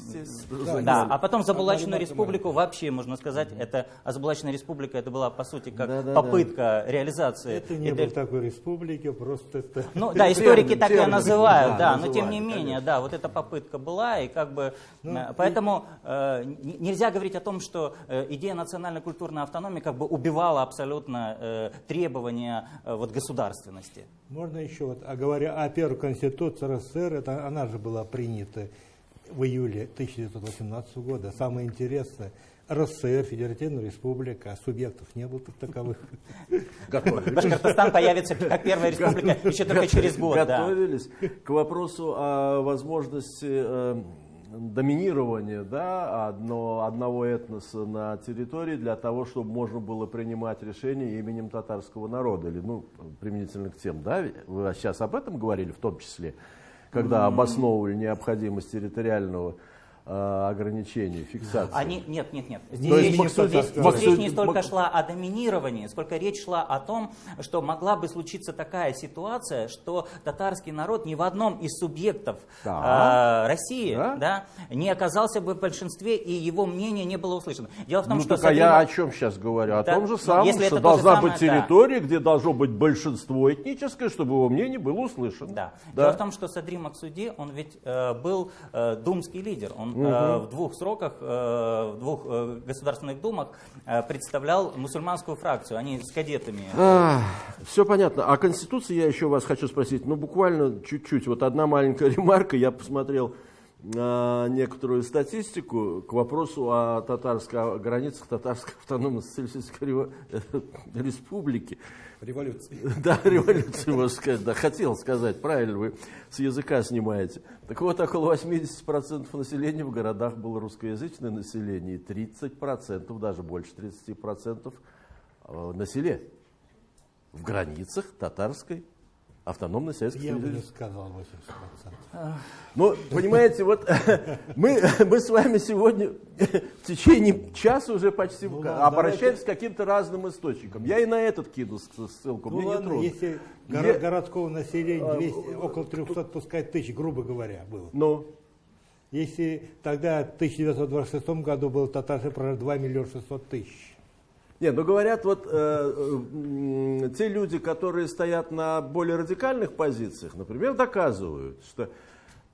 Да, да. А потом Забулачную республику вообще, можно сказать, это а Забулачная республика это была, по сути, как да, да, попытка да. реализации. Это не было такой республики, просто это... Ну да, историки так ее называют, да, но тем не менее, да, вот эта попытка была, и как бы... Ну, э, поэтому э, нельзя говорить о том, что э, идея национальной культурной автономии как бы убивала абсолютно э, требования э, вот, государственности. Можно еще, вот, а говоря о первой конституции РСФСР, это, она же была принята в июле 1918 года. Самое интересное, РСФ, Федеративная Республика, а субъектов не было как таковых. Башкортостан появится как первая республика еще только через год. Готовились к вопросу о возможности э, доминирования да, одно, одного этноса на территории для того, чтобы можно было принимать решения именем татарского народа, или ну, применительно к тем, да, вы сейчас об этом говорили в том числе, когда обосновывали необходимость территориального ограничений, фиксации. Они, нет, нет, нет. Здесь, речь, Максут, здесь, здесь Максут, речь не столько шла о доминировании, сколько речь шла о том, что могла бы случиться такая ситуация, что татарский народ ни в одном из субъектов да. э, России да? Да, не оказался бы в большинстве, и его мнение не было услышано. Дело в том, ну, что... Так, а я о чем сейчас говорю? О да, том же самом, если что должна самое, быть территория, да. где должно быть большинство этническое, чтобы его мнение было услышано. Да. Да. Дело в том, что Садри Максуди, он ведь э, был э, думский лидер, он угу. в двух сроках, э, в двух э, государственных думах представлял мусульманскую фракцию, они с кадетами. А, все понятно. А Конституции я еще вас хочу спросить, ну буквально чуть-чуть, вот одна маленькая ремарка, я посмотрел некоторую статистику к вопросу о, татарской, о границах татарской автономной социалистической республики. Революции. Да, революции, можно сказать. Да, хотел сказать, правильно, вы с языка снимаете. Так вот, около 80% населения в городах было русскоязычное население, и 30%, даже больше 30% э, на селе. В границах татарской автономной Советской Я бы не сказал 80%. Ну, понимаете, вот мы, мы с вами сегодня в течение часа уже почти ну, обращаемся давайте. к каким-то разным источникам. Я и на этот кину ссылку, ну, мне ладно, не трудно. Если Я... городского населения 200, а, около 300, пускай тысяч, грубо говоря, было. Ну? Если тогда в 1926 году было татарцы про 2 миллиона 600 тысяч. Нет, ну говорят, вот э, э, те люди, которые стоят на более радикальных позициях, например, доказывают, что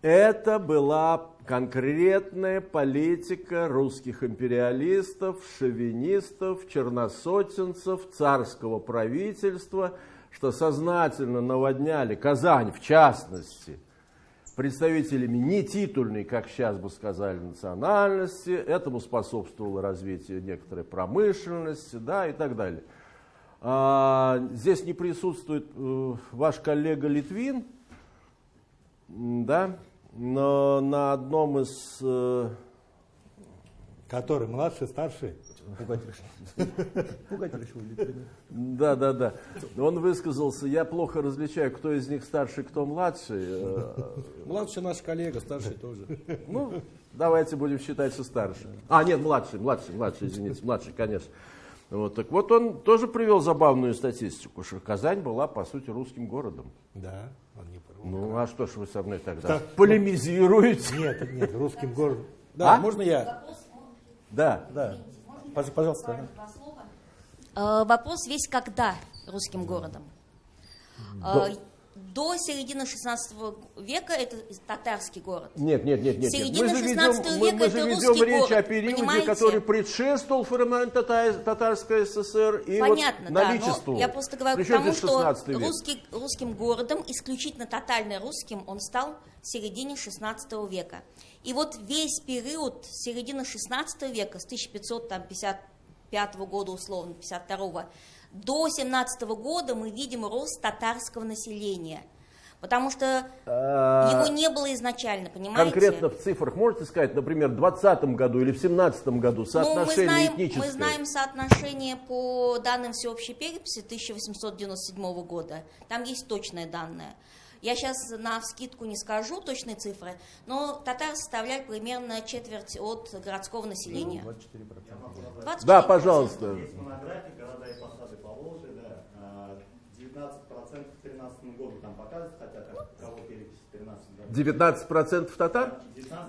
это была конкретная политика русских империалистов, шовинистов, черносотенцев, царского правительства, что сознательно наводняли Казань, в частности, представителями не титульной, как сейчас бы сказали, национальности. Этому способствовало развитие некоторой промышленности да, и так далее. А, здесь не присутствует э, ваш коллега Литвин, да, но на одном из... Э, Который младший, старший? Пугать решил. Пугать решил. Да, да, да. Он высказался, я плохо различаю, кто из них старший, кто младший. Младший наш коллега, старший тоже. Ну, давайте будем считать, что старший. А, нет, младший, младший, младший, извините, младший, конечно. Вот, так вот он тоже привел забавную статистику, что Казань была, по сути, русским городом. Да, он не прав. Ну, а что ж вы со мной тогда так, полемизируете? Нет, нет, русским городом. Да, а? можно я? Да. Да. Пожалуйста. Э, вопрос весь когда русским городом. Э, до середины 16 века это татарский город. Нет, нет, нет, нет. Середина Мы же 16 ведем, мы, века мы же это ведем русский речь город, о периоде, понимаете? который предшествовал формированию Тата- Татарской ССР и Понятно, вот да, наличеству. но я просто говорю Причем тому, здесь что 16 век? русский, русским городом, исключительно тотально русским, он стал в середине 16 века. И вот весь период середины 16 века, с 1555 года, условно, 52 до 17 года мы видим рост татарского населения. Потому что А, его не было изначально, понимаете? Конкретно в цифрах можете сказать, например, в 2020 году или в 2017 году Ну, мы соотношение знаем, этническое? мы знаем соотношение по данным всеобщей переписи 1897 года. Там есть точные данные. Я сейчас на вскидку не скажу точные цифры, но татары составляют примерно четверть от городского населения. 24%. Да, пожалуйста. Есть монографии «Города и посады Поволжья», да, а, 19% к 2013 году там показывают, хотя как, кого перепись в 13 году. 19% татар?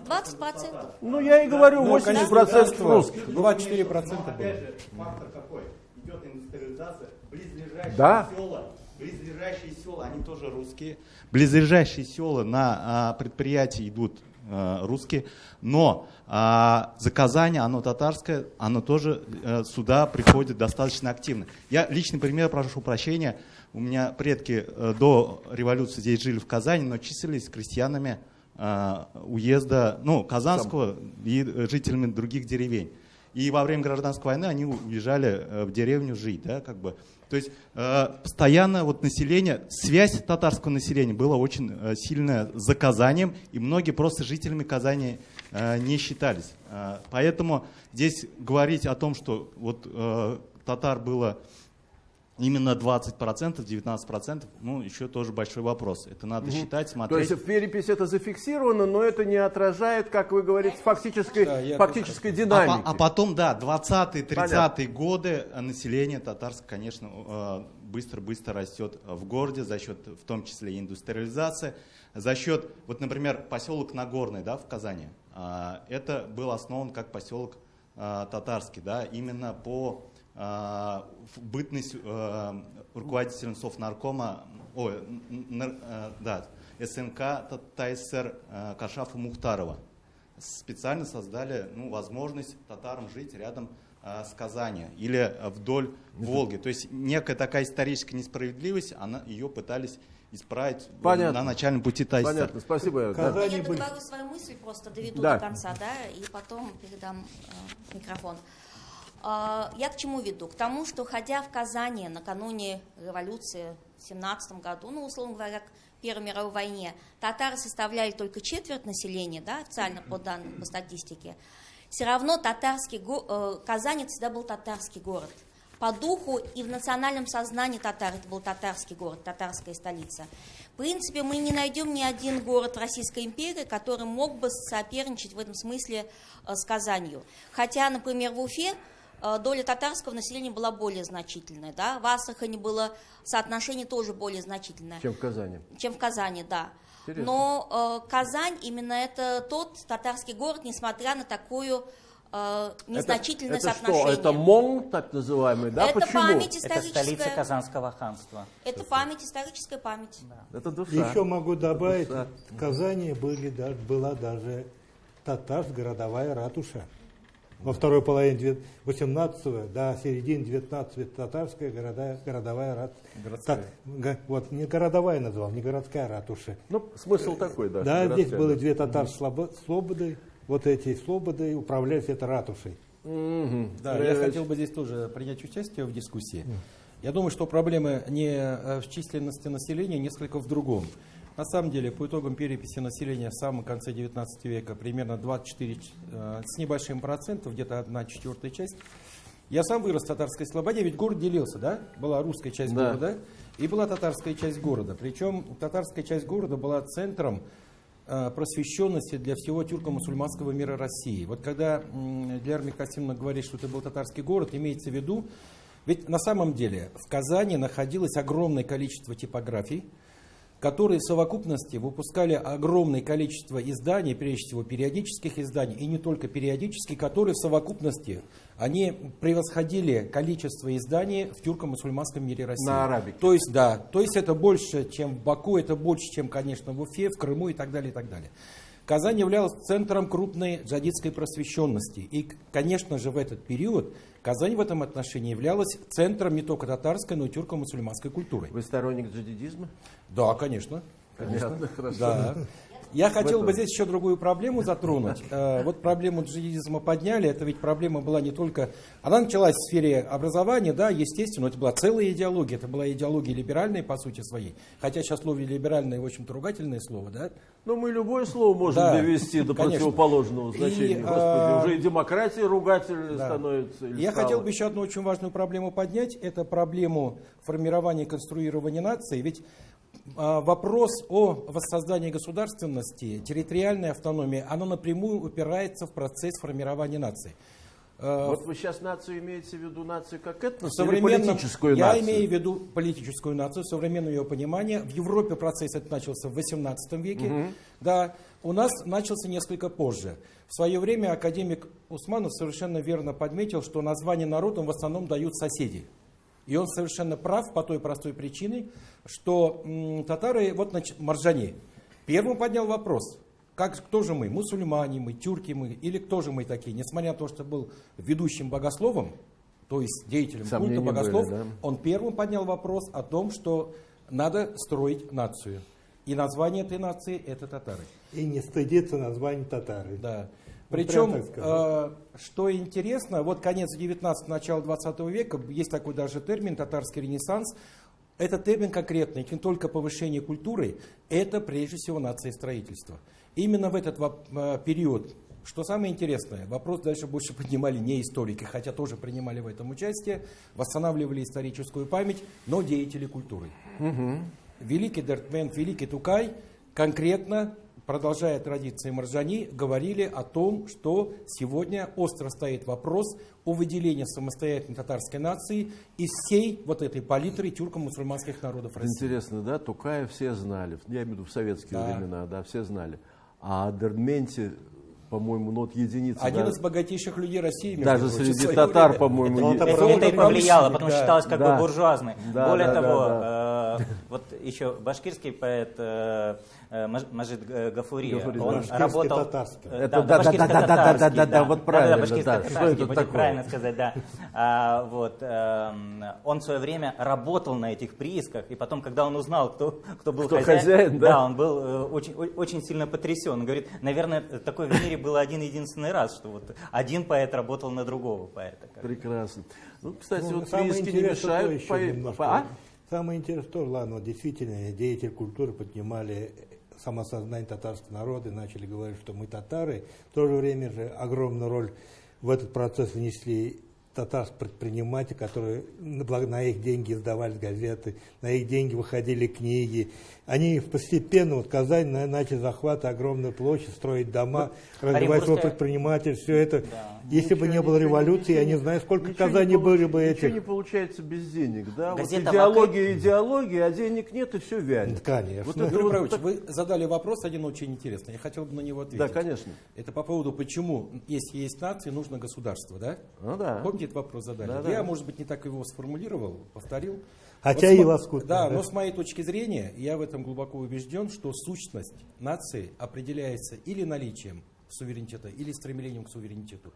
20%. Ну, я и говорю, Ну, 80% конечно, русских. 24% Но, было. опять же, фактор какой? Идет индустриализация, близлежащие Да. села, близлежащие села, они тоже русские. Близлежащие села на а, предприятии идут а, русские, но а, заказание, оно татарское, оно тоже э, сюда приходит достаточно активно. Я личный пример, прошу прощения, у меня предки э, до революции здесь жили в Казани, но числились крестьянами а, уезда, ну, Казанского и э, жителями других деревень. И во время гражданской войны они уезжали э, в деревню жить, да, как бы. То есть э, постоянно вот население, связь татарского населения была очень э, сильная с Казанием, и многие просто жителями Казани э, не считались. Э, поэтому здесь говорить о том, что вот э, татар было именно 20%, 19%, ну, еще тоже большой вопрос. Это надо считать, То смотреть. есть в переписи это зафиксировано, но это не отражает, как вы говорите, фактической, Да, фактической А, динамики. по- а потом, да, 20-е, 30-е Понятно. годы э, население татарское, конечно, э, быстро-быстро растет в городе за счет, в том числе, и индустриализации, за счет, вот, например, поселок Нагорный, да, в Казани, а, это был основан как поселок а, татарский, да, именно по а, в бытность э, руководителем Совнаркома, ой, э, да, СНК Та- ТАССР э, Кашафа Мухтарова специально создали ну, возможность татарам жить рядом с Казани или вдоль Волги. То есть некая такая историческая несправедливость, она, ее пытались исправить э, Понятно. на начальном пути ТАССР. Понятно, спасибо. Да. Я договорю свою мысль, просто доведу Да. до конца, да, и потом передам э, микрофон. А, я к чему веду? К тому, что ходя в Казани накануне революции в 17 году, ну, условно говоря, к Первой мировой войне, татары составляли только четверть населения, да, официально по данным, по статистике, все равно татарский го- э, Казань всегда был татарский город. По духу и в национальном сознании татар это был татарский город, татарская столица. В принципе, мы не найдем ни один город Российской империи, который мог бы соперничать в этом смысле э, с Казанью. Хотя, например, в Уфе доля татарского населения была более значительная. Да? В Астрахани было соотношение тоже более значительное Чем в Казани. чем в Казани, да. Интересно. Но э, Казань именно это тот татарский город, несмотря на такую э, незначительное это, это соотношение. что, это МОН, так называемый, да? Это Почему? память Это историческая. столица Казанского ханства. Это память, историческая память. Это душа. Еще могу добавить, Да. в Казани были, да- была даже татарская городовая ратуша. Во второй половине 18-го до середины 19 татарская городая, городовая ратуша. Городская. вот, не городовая назвал, не городская ратуша. Ну, смысл такой, да. Да, здесь было да. две татар слободы, вот эти слободы управлялись этой ратушей. Мгм. Да, Андрей я Иванович, хотел бы здесь тоже принять участие в дискуссии. Я думаю, что проблема не э, в численности населения, несколько в другом. На самом деле, по итогам переписи населения в самом конце 19 века, примерно 24 э, с небольшим процентов, где-то одна четвертая часть. Я сам вырос в татарской слободе, ведь город делился, да? Была русская часть Да. города и была татарская часть города. Причем татарская часть города была центром э, просвещенности для всего тюрко-мусульманского мира России. Вот когда Диар Микасимовна говорит, что это был татарский город, имеется в виду, ведь на самом деле в Казани находилось огромное количество типографий, которые в совокупности выпускали огромное количество изданий, прежде всего периодических изданий, и не только периодических, которые в совокупности они превосходили количество изданий в тюрко-мусульманском мире России. На арабике. То есть, да, то есть это больше, чем в Баку, это больше, чем, конечно, в Уфе, в Крыму и так далее, и так далее. Казань являлась центром крупной джадидской просвещенности. И, конечно же, в этот период Казань в этом отношении являлась центром не только татарской, но и тюрко-мусульманской культуры. Вы сторонник джадидизма? Да, конечно. конечно. Понятно, хорошо. Да. Я хотел бы здесь еще другую проблему затронуть. Э, Вот проблему джихадизма подняли, это ведь проблема была не только... Она началась в сфере образования, да, естественно, это была целая идеология, это была идеология либеральная по сути своей. Хотя сейчас слово либеральное, в общем-то, ругательное слово, да. Ну, мы любое слово можем Да, довести до конечно. противоположного И, значения. Господи, а, уже и демократия ругательная Да. становится. Я стала. хотел бы еще одну очень важную проблему поднять. Это проблему формирования и конструирования нации. Ведь вопрос о воссоздании государственности, территориальной автономии, оно напрямую упирается в процесс формирования нации. А, Вот вы сейчас нацию имеете в виду нацию как этнос или политическую я нацию? имею в виду политическую нацию, современное ее понимание. В Европе процесс этот начался в 18 веке. Да, у нас начался несколько позже. В свое время академик Усманов совершенно верно подметил, что название народам в основном дают соседи. И он совершенно прав по той простой причине, что татары, вот значит, Маржани, первым поднял вопрос, как, кто же мы, мусульмане мы, тюрки мы, или кто же мы такие, несмотря на то, что был ведущим богословом, то есть деятелем Сомнения культа богослов, были, да? он первым поднял вопрос о том, что надо строить нацию. И название этой нации это татары. И не стыдиться названия татары. Да. Ну, Причем, э, что интересно, вот конец 19 начало 20 века, есть такой даже термин «татарский ренессанс». Этот термин конкретный, не только повышение культуры, это прежде всего нация строительства. Именно в этот э, период, что самое интересное, вопрос дальше больше поднимали не историки, хотя тоже принимали в этом участие, восстанавливали историческую память, но деятели культуры. Великий Дертмен, великий Тукай конкретно, продолжая традиции Маржани, говорили о том, что сегодня остро стоит вопрос о выделении самостоятельной татарской нации из всей вот этой палитры тюрко-мусульманских народов России. Интересно, да, Тукая все знали, я имею в виду в советские Да. времена, да, все знали. А о Дерменте, по-моему, ну вот единицы. Один да, из богатейших людей России. даже прочим, среди татар, по-моему, Это Это, Правда, это и повлияло, да. потому что считалось как Да. бы буржуазный. Да, Более да, да, того, да. э, вот еще башкирский поэт э, Мажид Г- Гафури, Гафури, он башкирский работал... татарский. Э, Это да, да, да, да, да, да, башкирско-татарский, да, да, вот правильно, да. башкирско-татарский Что это будет такое? правильно сказать, да. А, вот, эм, он в свое время работал на этих приисках, и потом, когда он узнал, кто, кто был Кто хозяин, да? да, он был э, очень, очень сильно потрясен. Он говорит, наверное, такое в мире было один единственный раз, что вот один поэт работал на другого поэта. Прекрасно. Ну, кстати, Ну, вот самое прииски не мешают. еще поэ- немножко. А? Самое интересное тоже, ладно, вот действительно, деятели культуры поднимали самосознание татарского народа и начали говорить, что мы татары. В то же время же огромную роль в этот процесс внесли татарские предприниматели, которые на, их деньги издавались газеты, на их деньги выходили книги. Они постепенно, вот Казань на- начали захватывать огромную площадь, строить дома, развивать свой предприниматель, все это. Да. Если бы не было революции, я не знаю, сколько Ничего Казани были бы Ничего этих. не получается без денег, да? Вот Газета идеология, идеология, а денег нет, и все вянет. Конечно. Вот это вот Павлович, так- вы задали вопрос один очень интересный. Я хотел бы на него ответить. Да, конечно. Это по поводу, почему, если есть нации, нужно государство, да? Ну да. Помните, этот вопрос задали? Да, да. Я, может быть, не так его сформулировал, повторил. Хотя Вот и лоскутно, Да, да. но с моей точки зрения, я в этом глубоко убежден, что сущность нации определяется или наличием суверенитета, или стремлением к суверенитету.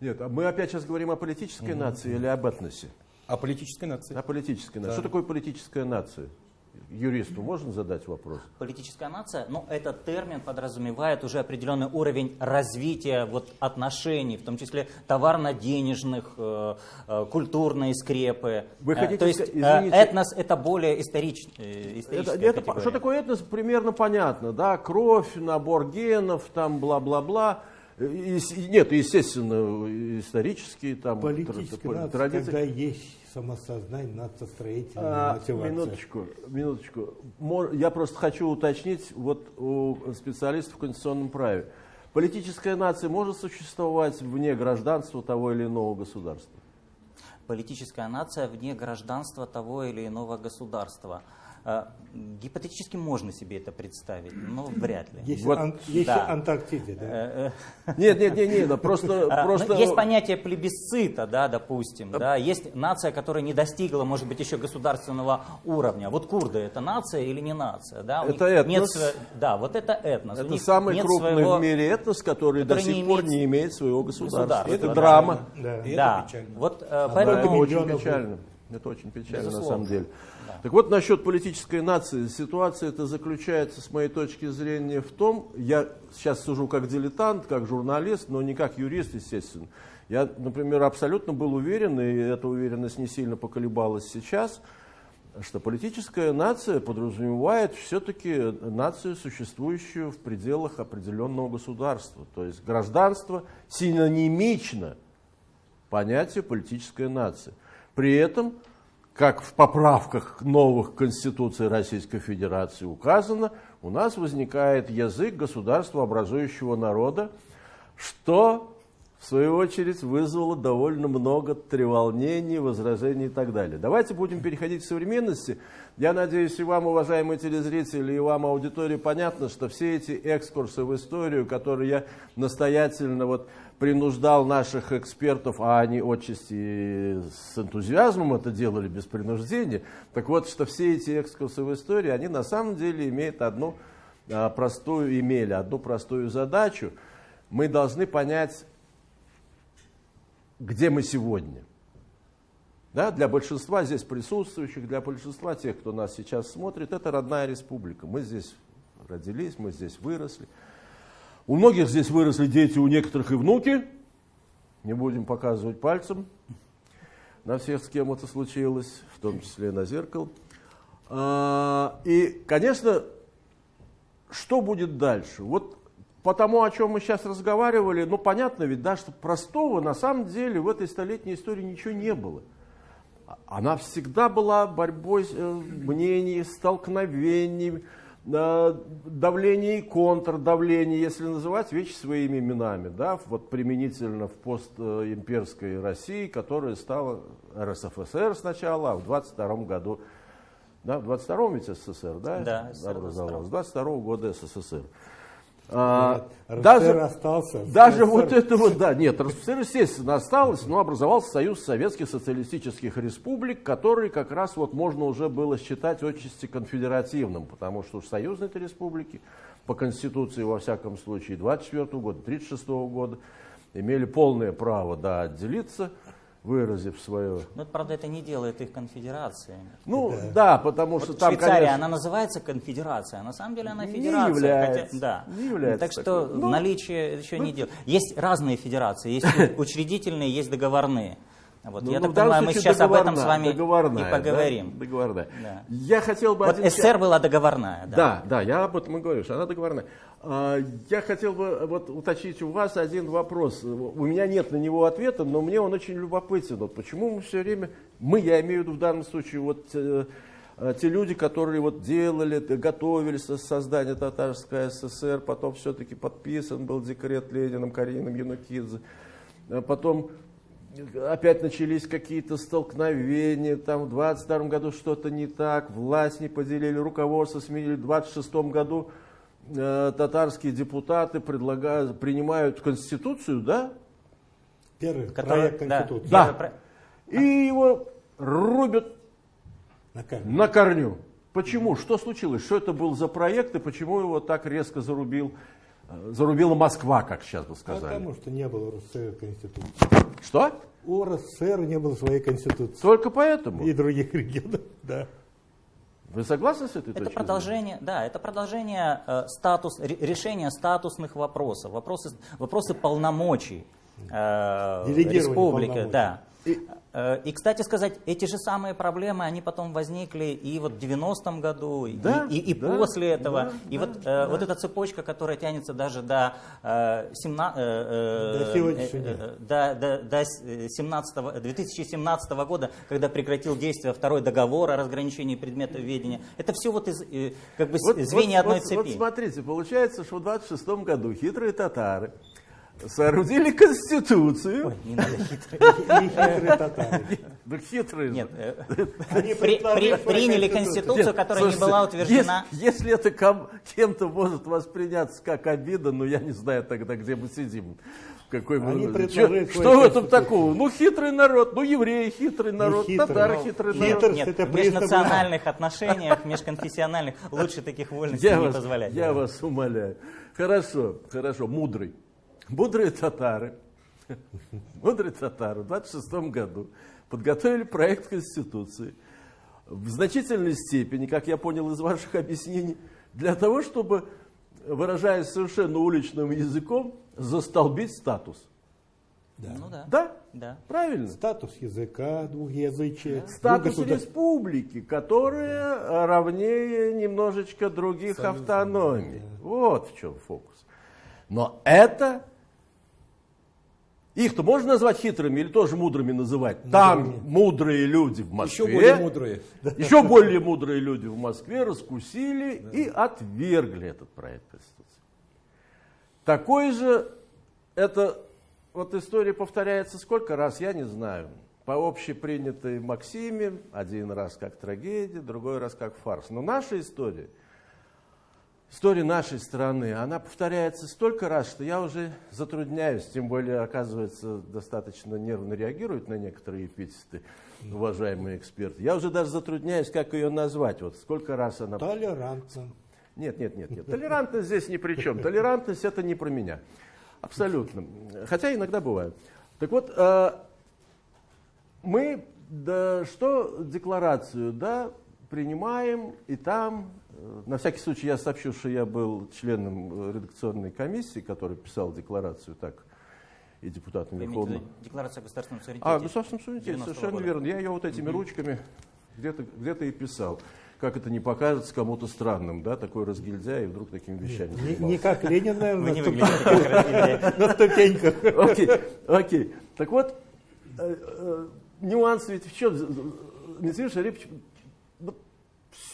Нет, а мы опять сейчас говорим о политической нации или об этносе? А политической нации? О политической нации. Да. Что такое политическая нация? Юристу можно задать вопрос? Политическая нация, ну, этот термин подразумевает уже определенный уровень развития вот, отношений, в том числе товарно-денежных, э, э, культурные скрепы. Вы Э, хотите То есть извините. этнос это более историч, историческая Это, это, что такое этнос, примерно понятно, да, кровь, набор генов, там бла-бла-бла. И- нет, естественно, исторические там Политическая тр- нация, традиции. когда есть самосознание, нациостроительная А, мотивация. минуточку, минуточку. Я просто хочу уточнить вот у специалистов в конституционном праве. Политическая нация может существовать вне гражданства того или иного государства? Политическая нация вне гражданства того или иного государства. А, Гипотетически можно себе это представить, но вряд ли. Есть, Вот, Ан- есть да. Антарктида, да? Э, э, Нет, нет, нет, нет, да, просто, а, ну, просто... Есть понятие плебисцита, да, допустим, да, есть нация, которая не достигла, может быть, еще государственного уровня. Вот курды это нация или не нация, да? У Это них нет этнос. сво- Да, вот это этнос. Это самый нет крупный своего- в мире этнос, который, который до не сих пор имеет не имеет своего государства. государства, Это да. драма. Да. И это да, печально. вот Да, поэтому это очень печально. Это очень печально на Безусловно. самом деле. Так вот, насчет политической нации. Ситуация это заключается, с моей точки зрения, в том, я сейчас сужу как дилетант, как журналист, но не как юрист, естественно. Я, например, абсолютно был уверен, и эта уверенность не сильно поколебалась сейчас, что политическая нация подразумевает все-таки нацию, существующую в пределах определенного государства. То есть гражданство синонимично понятию политическая нация. При этом, как в поправках новых Конституций Российской Федерации указано, у нас возникает язык государства образующего народа, что в свою очередь вызвало довольно много треволнений, возражений и так далее. Давайте будем переходить к современности. Я надеюсь, и вам, уважаемые телезрители, и вам, аудитория, понятно, что все эти экскурсы в историю, которые я настоятельно вот принуждал наших экспертов, а они отчасти с энтузиазмом это делали, без принуждения, так вот, что все эти экскурсы в историю, они на самом деле имеют одну а, простую, имели одну простую задачу. Мы должны понять, где мы сегодня. Да, для большинства здесь присутствующих, для большинства тех, кто нас сейчас смотрит, это родная республика. Мы здесь родились, мы здесь выросли. У многих здесь выросли дети, у некоторых и внуки. Не будем показывать пальцем на всех, с кем это случилось, в том числе на зеркало. А, И, конечно, что будет дальше? Вот по тому, о чем мы сейчас разговаривали, ну понятно ведь, да, что простого на самом деле в этой столетней истории ничего не было. Она всегда была борьбой э, мнений, столкновений, э, давление и контрдавление, если называть вещи своими именами, да, вот применительно в постимперской России, которая стала РСФСР сначала, а в 22 году, да, в 22-м ведь СССР, да, Да, СССР образовалась, 22 года СССР. А, РСФСР даже, остался. даже РСФСР вот это вот, да, нет, РСФСР, естественно, осталось, но образовался Союз Советских Социалистических Республик, который как раз вот можно уже было считать отчасти конфедеративным, потому что уж союзные-то республики по Конституции, во всяком случае, 24 года, 36 года, имели полное право, да, отделиться, выразив свое... Но, это, правда, это не делает их конфедерациями. Ну, да, потому что Вот там, Швейцария, конечно, она называется конфедерация, а на самом деле она Не федерация. является, хотя- да. не является Так что такой. Ну, наличие еще не делает. Есть разные федерации, есть учредительные, есть договорные. Вот, Ну, я ну, так понимаю, мы сейчас об этом с вами и да, поговорим. договорная. Да. Я хотел бы Вот один СССР была договорная. Да. Да, да, я об этом и говорю, что она договорная. А, Я хотел бы вот уточнить у вас один вопрос. У меня нет на него ответа, но мне он очень любопытен. Вот почему мы все время, мы, я имею в виду в данном случае, вот э, э, те люди, которые вот делали, готовились к созданию Татарской ССР, потом все-таки подписан был декрет Лениным, Карином Янукидзе, потом опять начались какие-то столкновения, там в 22 году что-то не так, власть не поделили, руководство сменили, в 26 году э, татарские депутаты предлагают, принимают конституцию, да, Первый Которая- проект да. Конституции. Да. Первый про- и его рубят На камеру. на корню. Почему? Что случилось? Что это был за проект и почему его так резко зарубил, зарубила Москва, как сейчас бы сказали? Потому что не было РСФСР конституции. Что? У РСФСР не было своей конституции. Только поэтому? И других регионов, да. Вы согласны с этой Это точкой продолжение, да, это продолжение э, статус, ре- решения статусных вопросов, вопросы, вопросы полномочий э, республики, полномочий. да. Э, И, кстати сказать, эти же самые проблемы, они потом возникли и вот в 90-м году, и- Да, и, и да, после этого. да, и да, вот, э, вот эта цепочка, которая тянется даже до, э, семна- э, э, До сегодняшнего э, дня. э, до, до, до с- э, 17 2017 года, когда прекратил действие второй договор о разграничении предметов ведения. Это все вот из, э, как бы Вот- звенья вот- одной вот- цепи. Вот смотрите, получается, что в 26 году хитрые татары соорудили конституцию. Ой, не надо хитрый. И хитрые татары. Да хитрые. Нет, э, приняли конституцию. которая не была утверждена. Если, это ком- кем-то может восприняться как обида, ну я не знаю тогда, где мы сидим. В Какой мы- Они предложили что в этом такого? Ну хитрый народ, ну евреи хитрый народ, хитрый, татары ну, хитрый народ. Нет, это в межнациональных отношениях, межконфессиональных лучше таких вольностей Я, не вас, позволять. я вас умоляю. Хорошо, хорошо, мудрый. Мудрые татары, мудрые татары в 26 году подготовили проект Конституции в значительной степени, как я понял из ваших объяснений, для того, чтобы, выражаясь совершенно уличным языком, застолбить статус. Ну да. Да? Да. Правильно? Статус языка, двухязычия. Статус двугосудар- республики, которая равнее немножечко других автономий. Вот в чем фокус. Но это... Их-то можно назвать хитрыми или тоже мудрыми называть? Там мудрые люди в Москве. Еще более мудрые. Еще более мудрые люди в Москве раскусили и отвергли этот проект Конституции. Такой же, это вот история повторяется сколько раз, я не знаю. По общепринятой Максиме, один раз как трагедия, другой раз как фарс. Но наша история, история нашей страны, она повторяется столько раз, что я уже затрудняюсь, тем более, оказывается, достаточно нервно реагируют на некоторые эпитеты, уважаемые эксперты. Я уже даже затрудняюсь, как ее назвать. Вот сколько раз она... Толерантно. Нет, нет, нет, нет. Толерантность здесь ни при чем. Толерантность это не про меня. Абсолютно. Хотя иногда бывает. Так вот, э, мы да, что декларацию, да, принимаем, и там, на всякий случай я сообщу, что я был членом э, редакционной комиссии, которая писала декларацию так, и депутатом в Верховного. Декларация о государственном суверенитете. А, государственном суверенитете, 90-го совершенно года. верно. Я ее вот этими ручками где-то где и писал. Как это не покажется кому-то странным, да, такой разгильдяй и вдруг такими вещами Не, не как Ленин, Вы не наверное, выглядите как на ступеньках. Окей, окей. Так вот, э, э, нюанс ведь в чем? Дмитрий Шарипович,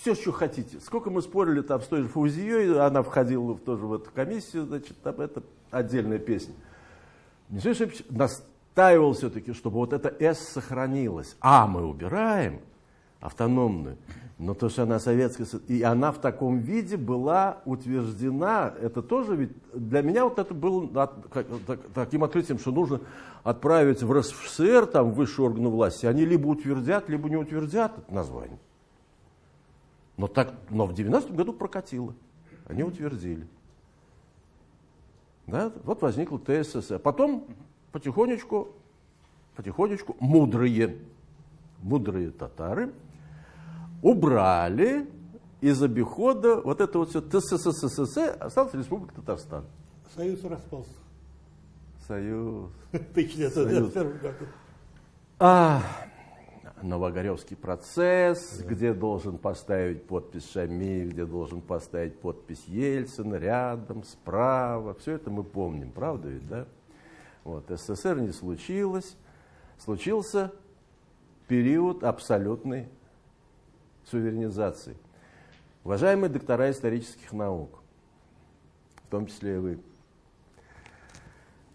все, что хотите. Сколько мы спорили там с той же Фаузией, она входила тоже в эту комиссию, значит, там это отдельная песня. Дмитрий Шарипович настаивал все-таки, чтобы вот эта «С» сохранилась. А мы убираем автономную, но то, что она советская, со- и она в таком виде была утверждена, это тоже ведь, для меня вот это было таким открытием, что нужно отправить в РСФСР, там, высшие органы власти, они либо утвердят, либо не утвердят это название. Но, так, но в 90-м году прокатило, они утвердили. Да? Вот возникла ТССР. Потом потихонечку, потихонечку мудрые, мудрые татары убрали из обихода вот это вот все ТСССР, осталась Республика Татарстан. Союз распался. Союз. В 1991 году. А, Новогоревский процесс, где должен поставить подпись Шамиль, где должен поставить подпись Ельцин, рядом, справа. Все это мы помним, правда ведь, да? Вот, СССР не случилось. Случился период абсолютной суверенизации. Уважаемые доктора исторических наук, в том числе и вы,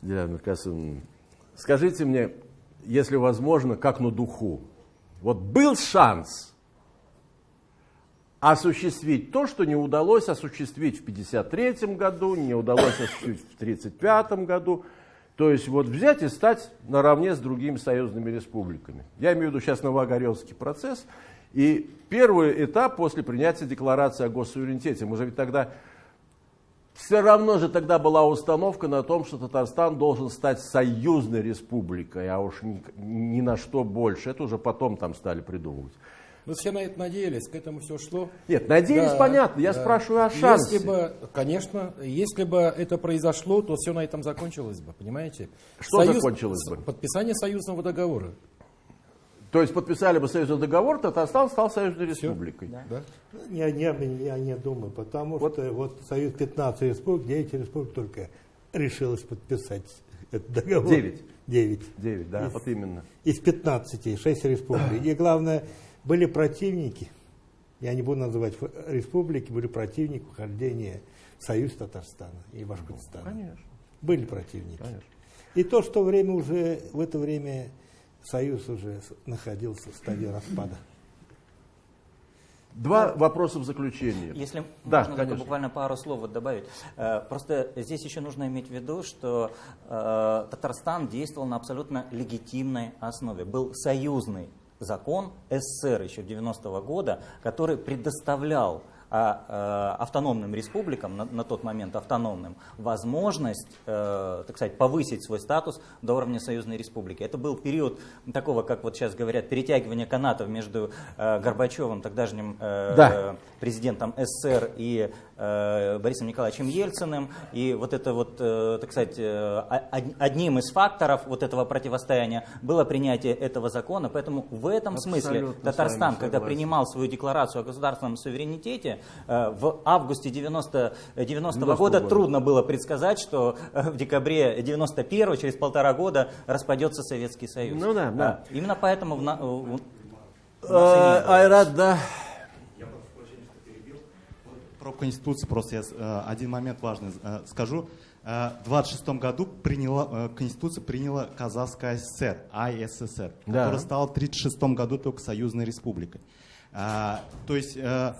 Диана Касымовна, скажите мне, если возможно, как на духу, вот был шанс осуществить то, что не удалось осуществить в 1953 году, не удалось осуществить в 1935 году, то есть вот взять и стать наравне с другими союзными республиками. Я имею в виду сейчас Новогоревский процесс. И первый этап после принятия декларации о госсуверенитете. Мы же ведь тогда все равно же тогда была установка на том, что Татарстан должен стать союзной республикой, а уж ни, ни на что больше. Это уже потом там стали придумывать. Ну, все на это надеялись, к этому все шло. Нет, надеялись, Да, понятно. Я да. спрашиваю о шансе. Если бы, конечно, если бы это произошло, то все на этом закончилось бы, понимаете? Что закончилось бы? Подписание союзного договора. То есть подписали бы союзный договор, Татарстан стал союзной республикой. Да? Я, не, я не думаю, потому Вот. что вот Союз 15 республик, 9 республик только решилось подписать этот договор. Девять. 9. Девять, да, Из- вот именно. Из 15, 6 республик. И главное, были противники, я не буду называть республики, были противники вхождения в Союз Татарстана и Башкортостана. Конечно. Были противники. И то, что время уже, в это время Союз уже находился в стадии распада. Два вопроса в заключение. Если Да, можно только конечно. буквально пару слов вот добавить. Э, Просто здесь еще нужно иметь в виду, что э, Татарстан действовал на абсолютно легитимной основе. Был союзный закон СССР еще 90-го года, который предоставлял а, э, автономным республикам, на, на тот момент автономным, возможность, э, так сказать, повысить свой статус до уровня союзной республики. Это был период такого, как вот сейчас говорят, перетягивания канатов между э, Горбачевым, тогдашним э, Да. президентом СССР и Борисом Николаевичем Ельциным. И вот это вот, э, так сказать, э, од- одним из факторов вот этого противостояния было принятие этого закона. Поэтому в этом смысле Абсолютно с Татарстан, когда принимал свою декларацию о государственном суверенитете, э, в августе 90, 90 90-го года трудно было предсказать, что э, в декабре 91 через полтора года распадется Советский Союз. Ну да, да. А, Именно поэтому в Э. Айрат, да. Про Конституцию просто я э, один момент важный э, скажу. Э, В 26 году приняла, Конституцию приняла Казахская ССР, АССР, Да. которая стала в 1936 году только Союзной Республикой. А, То есть... Что,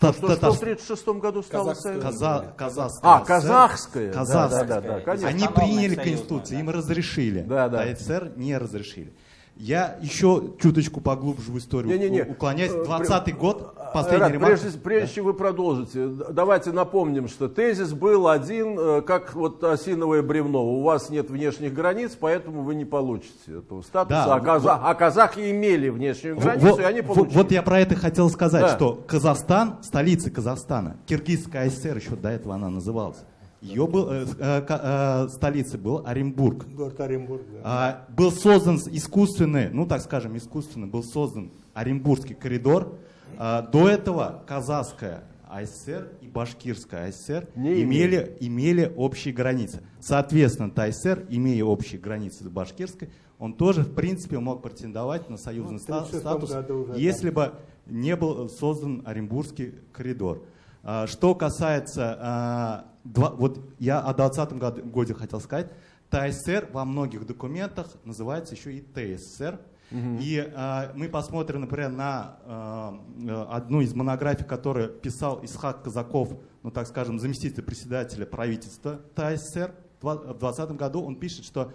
Та- что, что в 1936 году стало Казахская. Каза- Казахская А, казахская. Да, Казахская. Да, да, да, конечно. Они приняли Конституцию, да. им разрешили. Да, да. А СССР не разрешили. Я еще чуточку поглубже в историю Не-не-не. у- уклоняюсь. Э, 20 год, Последний ремарк. прежде, прежде чем вы продолжите, давайте напомним, что тезис был один, э, как вот осиновое бревно. У вас нет внешних границ, поэтому вы не получите этого статуса. Да, а, каза- а казахи имели внешнюю границу, вот, и они вот- получили. вот я про это хотел сказать, Да. что Казахстан, столица Казахстана, Киргизская ССР, еще до этого она называлась, ее был, э, э, э, столицей был Оренбург. Город Оренбург, да. А, был создан искусственный, ну так скажем, искусственный, был создан Оренбургский коридор. А, до этого Казахская АССР и Башкирская АССР Не имели, имели общие границы. Соответственно, ТАССР, имея общие границы с Башкирской, он тоже, в принципе, мог претендовать на союзный Ну, в ста- 36 статус, уже, если бы не был создан Оренбургский коридор. А, Что касается, а, два- вот я о 2020 году, году хотел сказать, ТАССР во многих документах называется еще и ТССР. И а, мы посмотрим, например, на а, э, одну из монографий, которую писал Исхак Казаков, ну так скажем, заместитель председателя правительства ТАССР. В 2020 году он пишет, что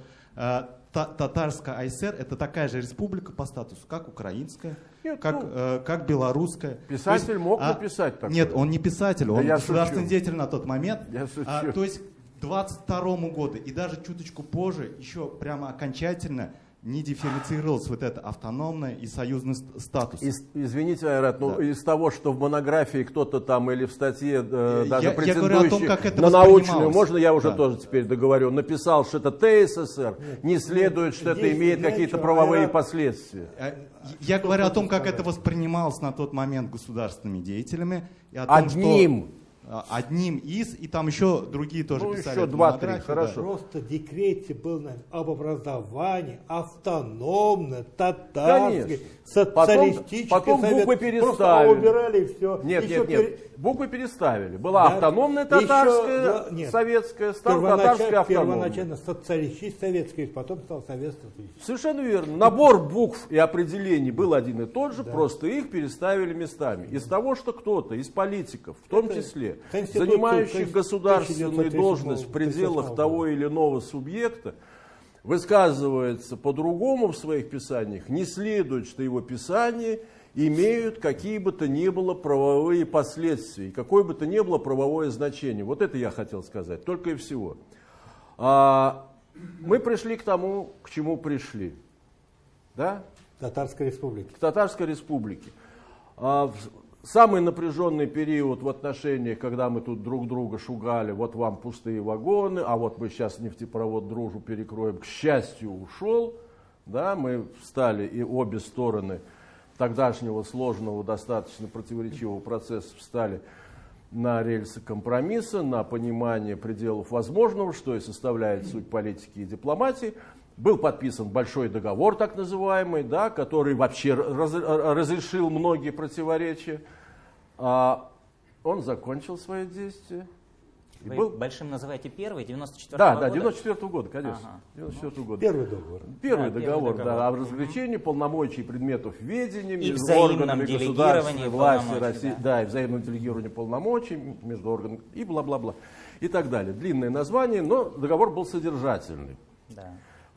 Та- Татарская АСР это такая же республика по статусу, как украинская, Нет, как, ну, э, как белорусская. писатель То есть, мог а, написать такое. Нет, он не писатель, Да он я государственный шучу. деятель на тот момент. Я шучу. А, то есть к 22 году и даже чуточку позже еще прямо окончательно не дифференцировалось вот это автономное и союзный ст- статус. Из- извините, Айрат, ну Да. из того, что в монографии кто-то там или в статье э, Я- даже я говорю о претендующий том, как это на научную, можно я уже Да. тоже теперь договорю, написал, что это ТССР, не следует, что это имеет какие-то правовые Айрат- последствия. А, Я говорю о том, как это воспринималось на тот момент государственными деятелями. И о том, Одним. Что, одним из, и там еще другие тоже Ну, писали. еще два-три, хорошо. Просто в декрете был об образовании автономной, татарской, Конечно. Социалистической. Потом- потом совет- буквы Просто переставили. убирали и все. Нет, Еще нет, пере- нет. Буквы переставили. Была Да. автономная Еще, татарская, да, нет. советская, стала Первоначально, татарская автономная. первоначально социалистический советский, потом стал советский. Совершенно верно. Набор букв и определений был один и тот же, просто их переставили местами. Из того, что кто-то из политиков, в том Это числе, занимающих 1937 государственную должность в пределах 38 того или иного субъекта, высказывается по-другому в своих писаниях, не следует, что его писания имеют какие бы то ни было правовые последствия, какое бы то ни было правовое значение. Вот это я хотел сказать, только и всего. А, мы пришли к тому, к чему пришли. Да? Татарской республики. К Татарской республике. А, самый напряженный период в отношениях, когда мы тут друг друга шугали, вот вам пустые вагоны, а вот мы сейчас нефтепровод дружу перекроем, к счастью, ушел. Да, мы встали и обе стороны тогдашнего сложного, достаточно противоречивого процесса встали на рельсы компромисса, на понимание пределов возможного, что и составляет суть политики и дипломатии. Был подписан большой договор, так называемый, да, который вообще раз- разрешил многие противоречия. А он закончил свои действия. И Вы был- большим называете первый, 94 Да, года? да, 94 года, конечно. Ага. 94 года. Первый договор. Первый Да, первый договор, договор. да, о разграничении полномочий предметов ведения И между взаимном органами делегировании государственной власти России, да. да. и взаимном делегировании полномочий между органами и бла-бла-бла и так далее. Длинное название, но договор был содержательный. Да.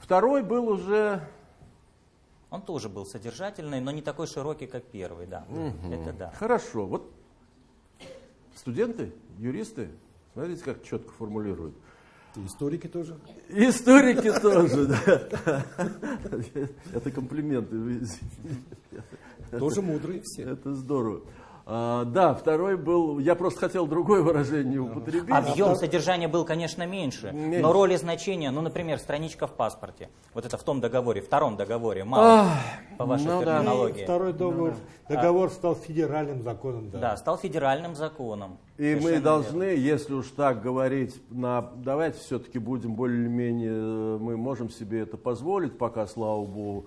Второй был уже Он тоже был содержательный, но не такой широкий, как первый, да. Это да. хорошо. Вот студенты, юристы, смотрите, как четко формулируют. И Историки тоже. Историки тоже, да. Это комплименты. Тоже мудрые все. Это здорово. А, да, второй был, я просто хотел другое выражение употребить. Объем содержания был, конечно, меньше, Меньше. но роль и значение, ну, например, страничка в паспорте, вот это в том договоре, втором договоре, мало, по вашей ну да. терминологии. Второй договор, договор стал федеральным законом. Да. Да, стал федеральным законом. И мы должны, верно. если уж так говорить, на, давайте все-таки будем более-менее, э, мы можем себе это позволить, пока, слава богу,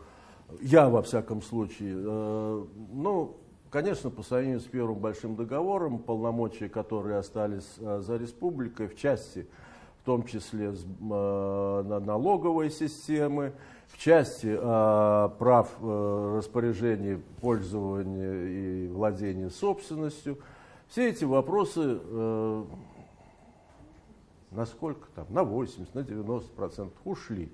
я во всяком случае. Э, ну, конечно, по сравнению с первым большим договором, полномочия, которые остались э, за республикой, в части, в том числе э, на- налоговой системы, в части э, прав распоряжения, пользования и владения собственностью, все эти вопросы э, на сколько там, на 80, на 90 процентов ушли.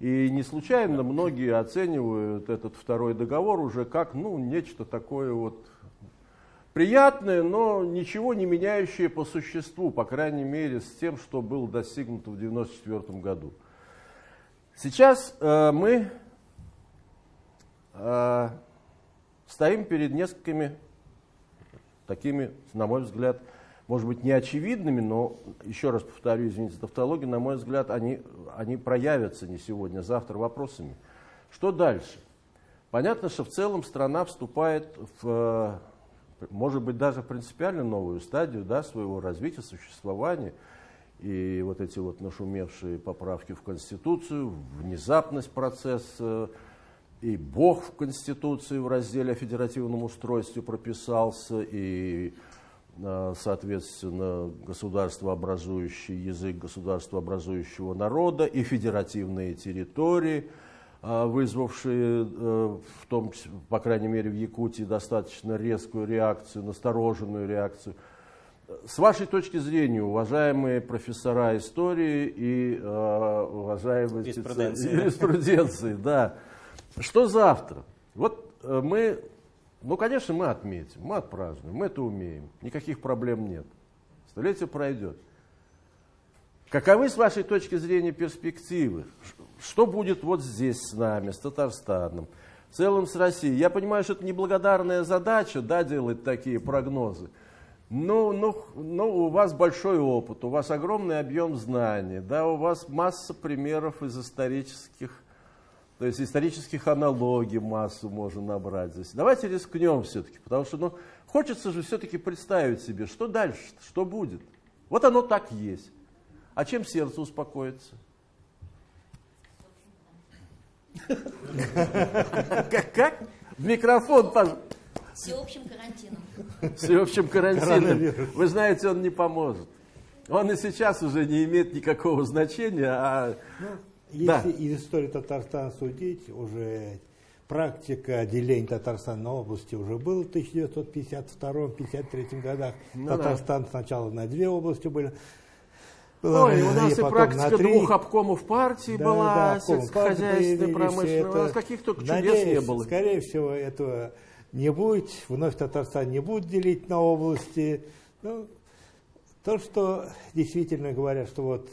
И не случайно многие оценивают этот второй договор уже как ну, нечто такое вот приятное, но ничего не меняющее по существу, по крайней мере, с тем, что было достигнуто в 1994 году. Сейчас э, мы э, стоим перед несколькими такими, на мой взгляд, может быть, не очевидными, но, еще раз повторю, извините за тавтологию, на мой взгляд, они, они проявятся не сегодня, а завтра вопросами. Что дальше? Понятно, что в целом страна вступает в, э, может быть, даже в принципиально новую стадию да, своего развития, существования. И вот эти вот нашумевшие поправки в Конституцию, внезапность процесса, и Бог в Конституции в разделе о федеративном устройстве прописался, и, соответственно, государствообразующий язык государствообразующего народа, и федеративные территории, э, вызвавшие, э, в том, по крайней мере, в Якутии достаточно резкую реакцию, настороженную реакцию. С вашей точки зрения, уважаемые профессора истории и э, уважаемые Юриспруденции. да, что завтра? Вот э, мы, ну, конечно, мы отметим, мы отпразднуем, мы это умеем, никаких проблем нет. Столетие пройдет. Каковы, с вашей точки зрения, перспективы? Что будет вот здесь с нами, с Татарстаном, в целом с Россией? Я понимаю, что это неблагодарная задача, да, делать такие прогнозы. Ну, ну, ну, у вас большой опыт, у вас огромный объем знаний, да, у вас масса примеров из исторических, то есть исторических аналогий массу можно набрать здесь. Давайте рискнем все-таки, потому что, ну, хочется же все-таки представить себе, что дальше, что будет. Вот оно так есть. А чем сердце успокоится? Как? как? В микрофон, пожалуйста. Всеобщим карантином. всеобщим карантином. Вы знаете, он не поможет. Он и сейчас уже не имеет никакого значения, а Да. Если из истории Татарстана судить, уже практика деления Татарстана на области уже была в 1952-1953 годах. Ну да. Татарстан сначала на две области были. была, Ой, у нас и практика три. двух обкомов партии Да, была, да, сельскохозяйственной, промышленной. У нас каких только чудес Надеюсь, не было. Скорее всего, этого не будет. Вновь Татарстан не будет делить на области. Ну, то, что действительно говорят, что вот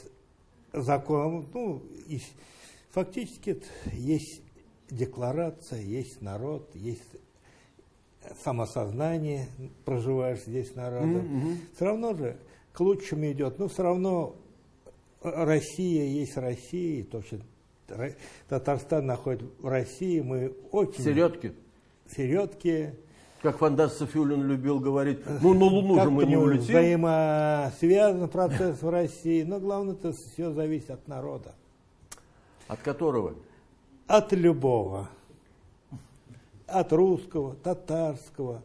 закон, ну, и фактически есть декларация, есть народ, есть самосознание, проживаешь здесь народом. Все равно же к лучшему идет. Но все равно Россия есть Россия, и то, что Ра- Татарстан находится в России, мы очень Середки. середки. Как Фандас Софиулин любил говорить, ну на Луну же мы не улетим. взаимосвязан процесс в России, но главное, это все зависит от народа. От которого? От любого. От русского, татарского,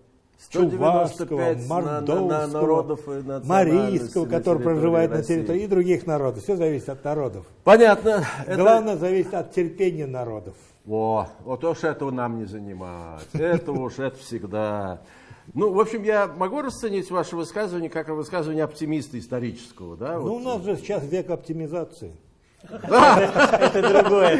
Чувашского, 195 на- на- на- Мордовского, народов и национальностей Марийского, на который проживает на России. территории, и других народов. Все зависит от народов. Понятно. Это- Главное зависит от терпения народов. О, вот уж этого нам не занимать. Это уж это всегда. Ну, в общем, я могу расценить ваше высказывание как высказывание оптимиста исторического, да? Ну, у Вот. нас же сейчас век оптимизации. Это другое.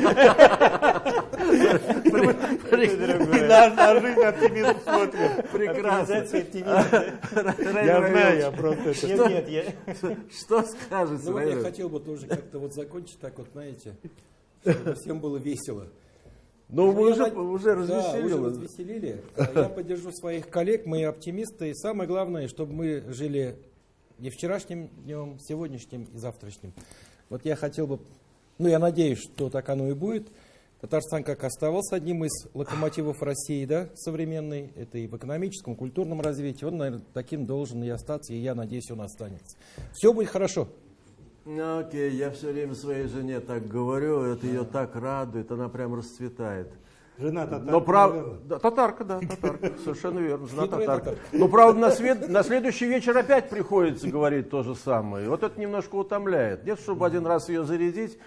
На, жизнь оптимизм смотрим. Прекрасно. Оптимизация, оптимизм. Я знаю, я просто это... Нет, нет, я... Что скажете, Ну я хотел бы тоже как-то вот закончить так вот, знаете, чтобы всем было весело. Вы Я уже, под- уже Да, развеселили. уже развеселили. Я поддержу своих коллег, мы оптимисты. И самое главное, чтобы мы жили не вчерашним днем, сегодняшним и завтрашним. Вот я хотел бы, ну я надеюсь, что так оно и будет. Татарстан как оставался одним из локомотивов России, да, современной, это и в экономическом, культурном развитии, он, наверное, таким должен и остаться, и я надеюсь, он останется. Все будет хорошо. Ну, Окей, я все время своей жене так говорю, это ее так радует, она прям расцветает. Жена татарка, Но наверное. да, татарка, да, татарка, совершенно верно, жена татарка. татарка. Но правда на, свет- на следующий вечер опять приходится говорить то же самое. Вот это немножко утомляет. Нет, чтобы один раз ее зарядить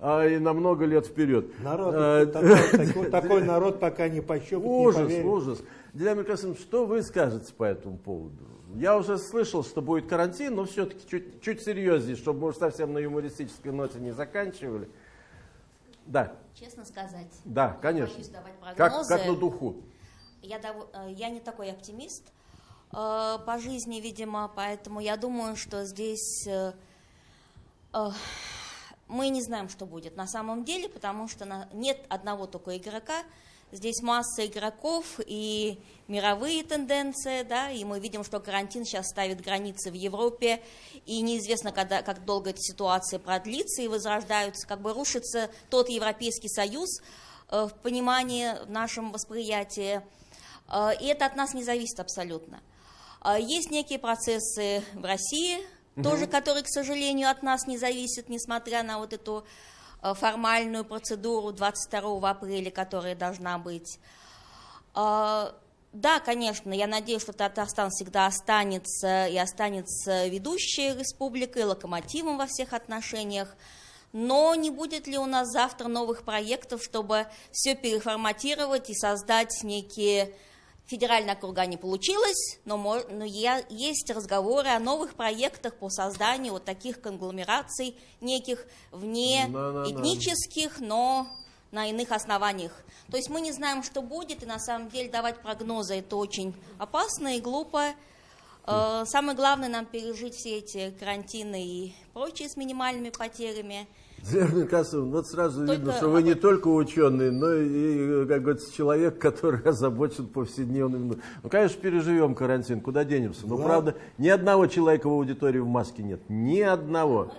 а, и на много лет вперед. Народ, А, такой, такой- такой народ пока не пощупать, не Ужас, поверит. ужас. Дилян Микасович, что вы скажете по этому поводу? Я уже слышал, что будет карантин, но все-таки чуть, чуть серьезнее, чтобы мы уж совсем на юмористической ноте не заканчивали. Да, Честно сказать, да, конечно. Как, как на духу. Я, дов- э, я не такой оптимист э, по жизни, видимо, поэтому я думаю, что здесь э, э, мы не знаем, что будет на самом деле, потому что нет одного только игрока. Здесь масса игроков и мировые тенденции, да, и мы видим, что карантин сейчас ставит границы в Европе, и неизвестно, когда, как долго эта ситуация продлится, и возрождаются, как бы рушится тот Европейский Союз э, в понимании, в нашем восприятии, Э, и это от нас не зависит абсолютно. Э, Есть некие процессы в России, тоже, которые, к сожалению, от нас не зависят, несмотря на вот эту э, формальную процедуру 22 апреля, которая должна быть. Э, Да, конечно, я надеюсь, что Татарстан всегда останется и останется ведущей республикой, локомотивом во всех отношениях. Но не будет ли у нас завтра новых проектов, чтобы все переформатировать и создать некие федеральные округа не получилось, но, но есть разговоры о новых проектах по созданию вот таких конгломераций, неких вне этнических, но на иных основаниях. То есть мы не знаем, что будет, и на самом деле давать прогнозы это очень опасно и глупо. Э, Самое главное нам пережить все эти карантины и прочие с минимальными потерями. Дилян Микасовна, вот сразу Только видно, что вы не только ученый, но и, как говорится, человек, который озабочен повседневным. Ну, конечно, переживем карантин, куда денемся. Но, Да. правда, ни одного человека в аудитории в маске нет. Ни одного.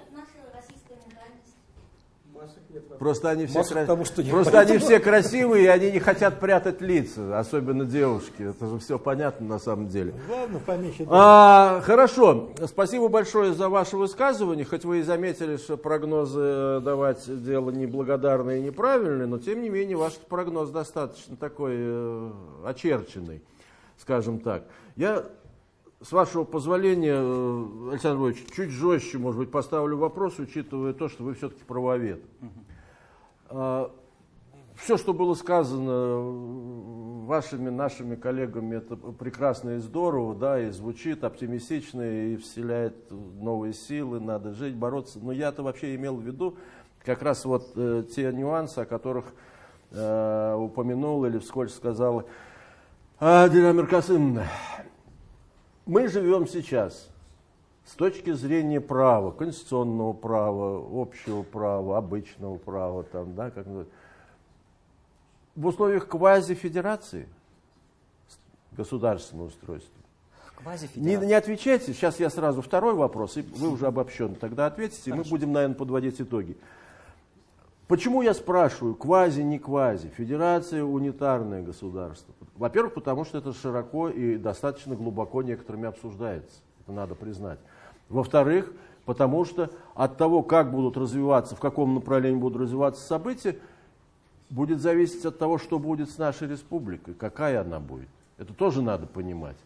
Просто они все, кра- потому что Просто они все красивые, и они не хотят прятать лица, особенно девушки. Это же все понятно на самом деле. Главное, поменьше думать. А, хорошо, спасибо большое за ваше высказывание. Хоть вы и заметили, что прогнозы давать дело неблагодарное и неправильное, но тем не менее ваш прогноз достаточно такой э, очерченный, скажем так. Я, с вашего позволения, э, Александр Львович, чуть жестче, может быть, поставлю вопрос, учитывая то, что вы все-таки правовед. Все, что было сказано э, вашими, нашими коллегами, это прекрасно и здорово, да, и звучит оптимистично, и вселяет новые силы, надо жить, бороться. Но я-то вообще имел в виду как раз вот э, те нюансы, о которых э, упомянул или вскользь сказала а, Дилян Меркасымовна. Мы живем сейчас с точки зрения права, конституционного права, общего права, обычного права, там, да, как в условиях квазифедерации государственного устройства. Не, не отвечайте, сейчас я сразу второй вопрос, и вы уже обобщенно тогда ответите, и мы будем, наверное, подводить итоги. Почему я спрашиваю, квази, не квази, федерация унитарное государство? Во-первых, потому что это широко и достаточно глубоко некоторыми обсуждается, это надо признать. Во-вторых, потому что от того, как будут развиваться, в каком направлении будут развиваться события, будет зависеть от того, что будет с нашей республикой, какая она будет. Это тоже надо понимать.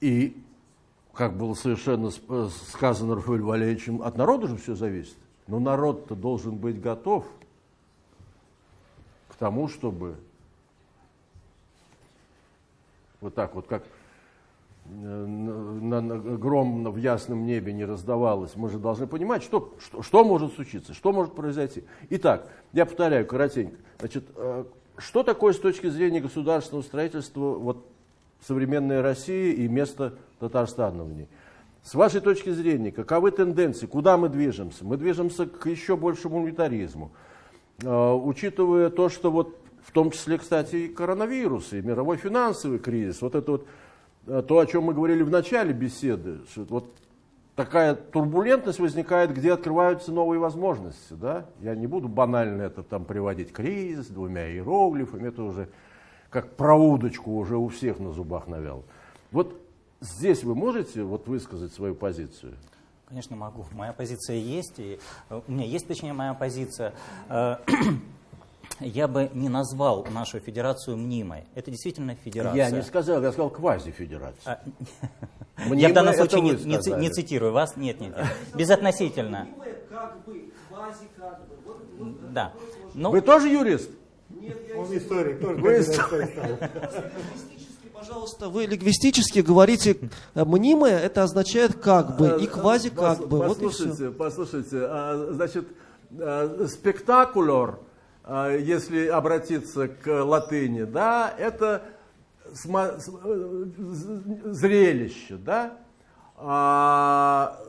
И, как было совершенно сказано Рафаэлем Валерьевичем, от народа же все зависит. Но народ-то должен быть готов к тому, чтобы вот так вот, как на, на, гром в ясном небе не раздавалось, мы же должны понимать, что, что, что может случиться, что может произойти. Итак, я повторяю коротенько. Значит, э, что такое с точки зрения государственного строительства вот, современной России и место Татарстана в ней? С вашей точки зрения, каковы тенденции, куда мы движемся? Мы движемся к еще большему унитаризму. Э, учитывая то, что вот в том числе, кстати, и коронавирус, и мировой финансовый кризис, вот это вот то, о чем мы говорили в начале беседы, что вот такая турбулентность возникает, где открываются новые возможности. Да? Я не буду банально это там приводить кризис двумя иероглифами, это уже как про удочку уже у всех на зубах навял. Вот здесь вы можете вот высказать свою позицию? Конечно, могу. Моя позиция есть, и э, у меня есть, точнее, моя позиция. Э, я бы не назвал нашу федерацию мнимой. Это действительно федерация. Я не сказал, я сказал квазифедерация. А, я в данном случае не, не, не цитирую вас. Нет, нет, нет. Безотносительно. Как бы, квази как бы. Да. Ну, Вы тоже юрист? Нет, я Он историк, тоже Вы историк. Пожалуйста, вы лингвистически говорите э, мнимое, это означает как бы, и квази как бы. Послушайте, вот и послушайте, а, значит, а, спектакулер – а, если обратиться к латыни, да, это зрелище, да, а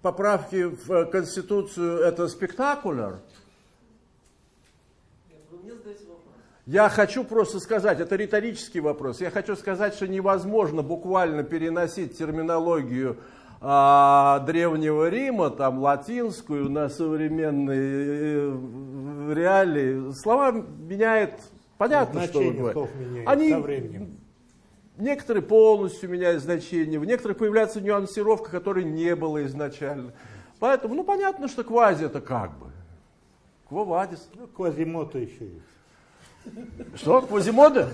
поправки в Конституцию это спектакуляр. Я хочу просто сказать, это риторический вопрос, я хочу сказать, что невозможно буквально переносить терминологию а, Древнего Рима, там латинскую, на современные э, реалии, слова меняет, понятно, что вы говорите. Они, некоторые полностью меняют значение, в некоторых появляется нюансировка, которой не было изначально. Поэтому, ну, понятно, что квази это как бы. Квовадис. Ну, квазимото еще есть. Что, Квазимода?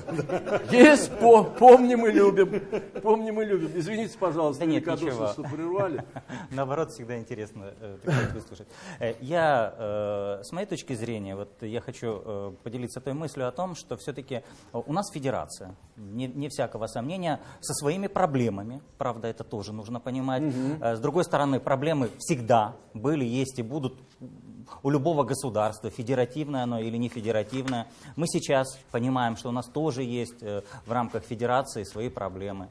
Есть, по, помним и любим. Помним и любим. Извините, пожалуйста, да нет, ничего. что прервали. Наоборот, всегда интересно э, выслушать. Э, я, э, с моей точки зрения, вот я хочу поделиться той мыслью о том, что все-таки у нас федерация, не, не всякого сомнения, со своими проблемами, правда, это тоже нужно понимать. Угу. С другой стороны, проблемы всегда были, есть и будут у любого государства, федеративное оно или не федеративное. Мы сейчас понимаем, что у нас тоже есть э, в рамках федерации свои проблемы.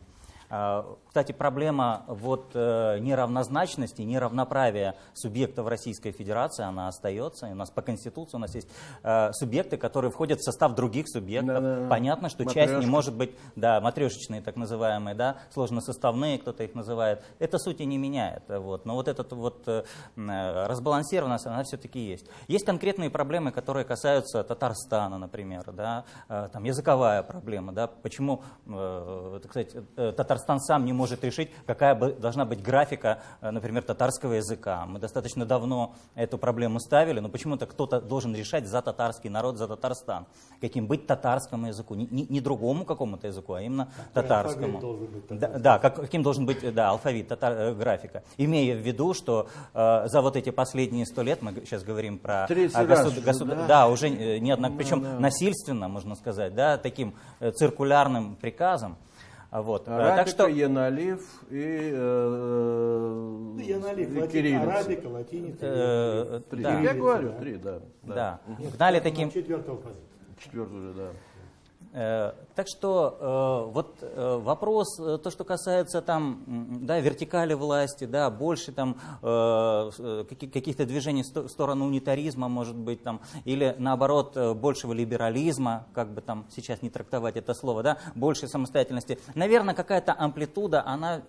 Кстати, проблема вот э, неравнозначности, неравноправия субъектов Российской Федерации, она остается. И у нас по Конституции у нас есть э, субъекты, которые входят в состав других субъектов. Да, да, Понятно, что Матрешка. часть не может быть, да, матрешечные так называемые, да, сложносоставные, кто-то их называет. Это сути не меняет. Вот. Но вот эта вот э, разбалансированность, она все-таки есть. Есть конкретные проблемы, которые касаются Татарстана, например, да, там языковая проблема, да, почему, так сказать, Татарстан сам не может решить, какая должна быть графика, э, например, татарского языка. Мы достаточно давно эту проблему ставили, но почему-то кто-то должен решать за татарский народ, за Татарстан. Каким быть татарскому языку, не, не, не другому какому-то языку, а именно Какой татарскому. Да, да как, каким должен быть да, алфавит, татар, э, графика. Имея в виду, что э, за вот эти последние сто лет, мы сейчас говорим про э, государ, государ, да? да, уже не однако, причем да, да. насильственно, можно сказать, да, таким э, циркулярным приказом, вот. Арабика, так что... Яналив и, э, ну, Яналив, и кириллица. Арабика, латиница. Э, три. Да. Я говорю, три, да. Да. да. Гнали таким... Четвертого Четвертого, да. Э, так что э, вот э, вопрос, то, что касается там, да, вертикали власти, да, больше там каких-то движений в сторону унитаризма, может быть, там, или наоборот большего либерализма, как бы там сейчас не трактовать это слово, да, больше самостоятельности. Наверное, какая-то амплитуда, она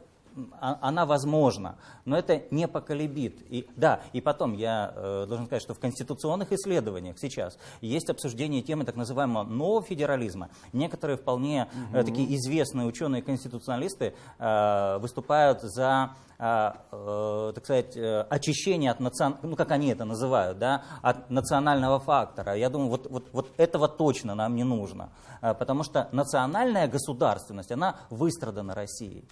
она возможна, но это не поколебит. И, да, и потом я э, должен сказать, что в конституционных исследованиях сейчас есть обсуждение темы так называемого нового федерализма. Некоторые вполне э, такие известные ученые-конституционалисты э, выступают за э, э, так сказать, э, очищение от национ... ну как они это называют, да, от национального фактора. Я думаю, вот, вот, вот этого точно нам не нужно, потому что национальная государственность, она выстрадана Россией.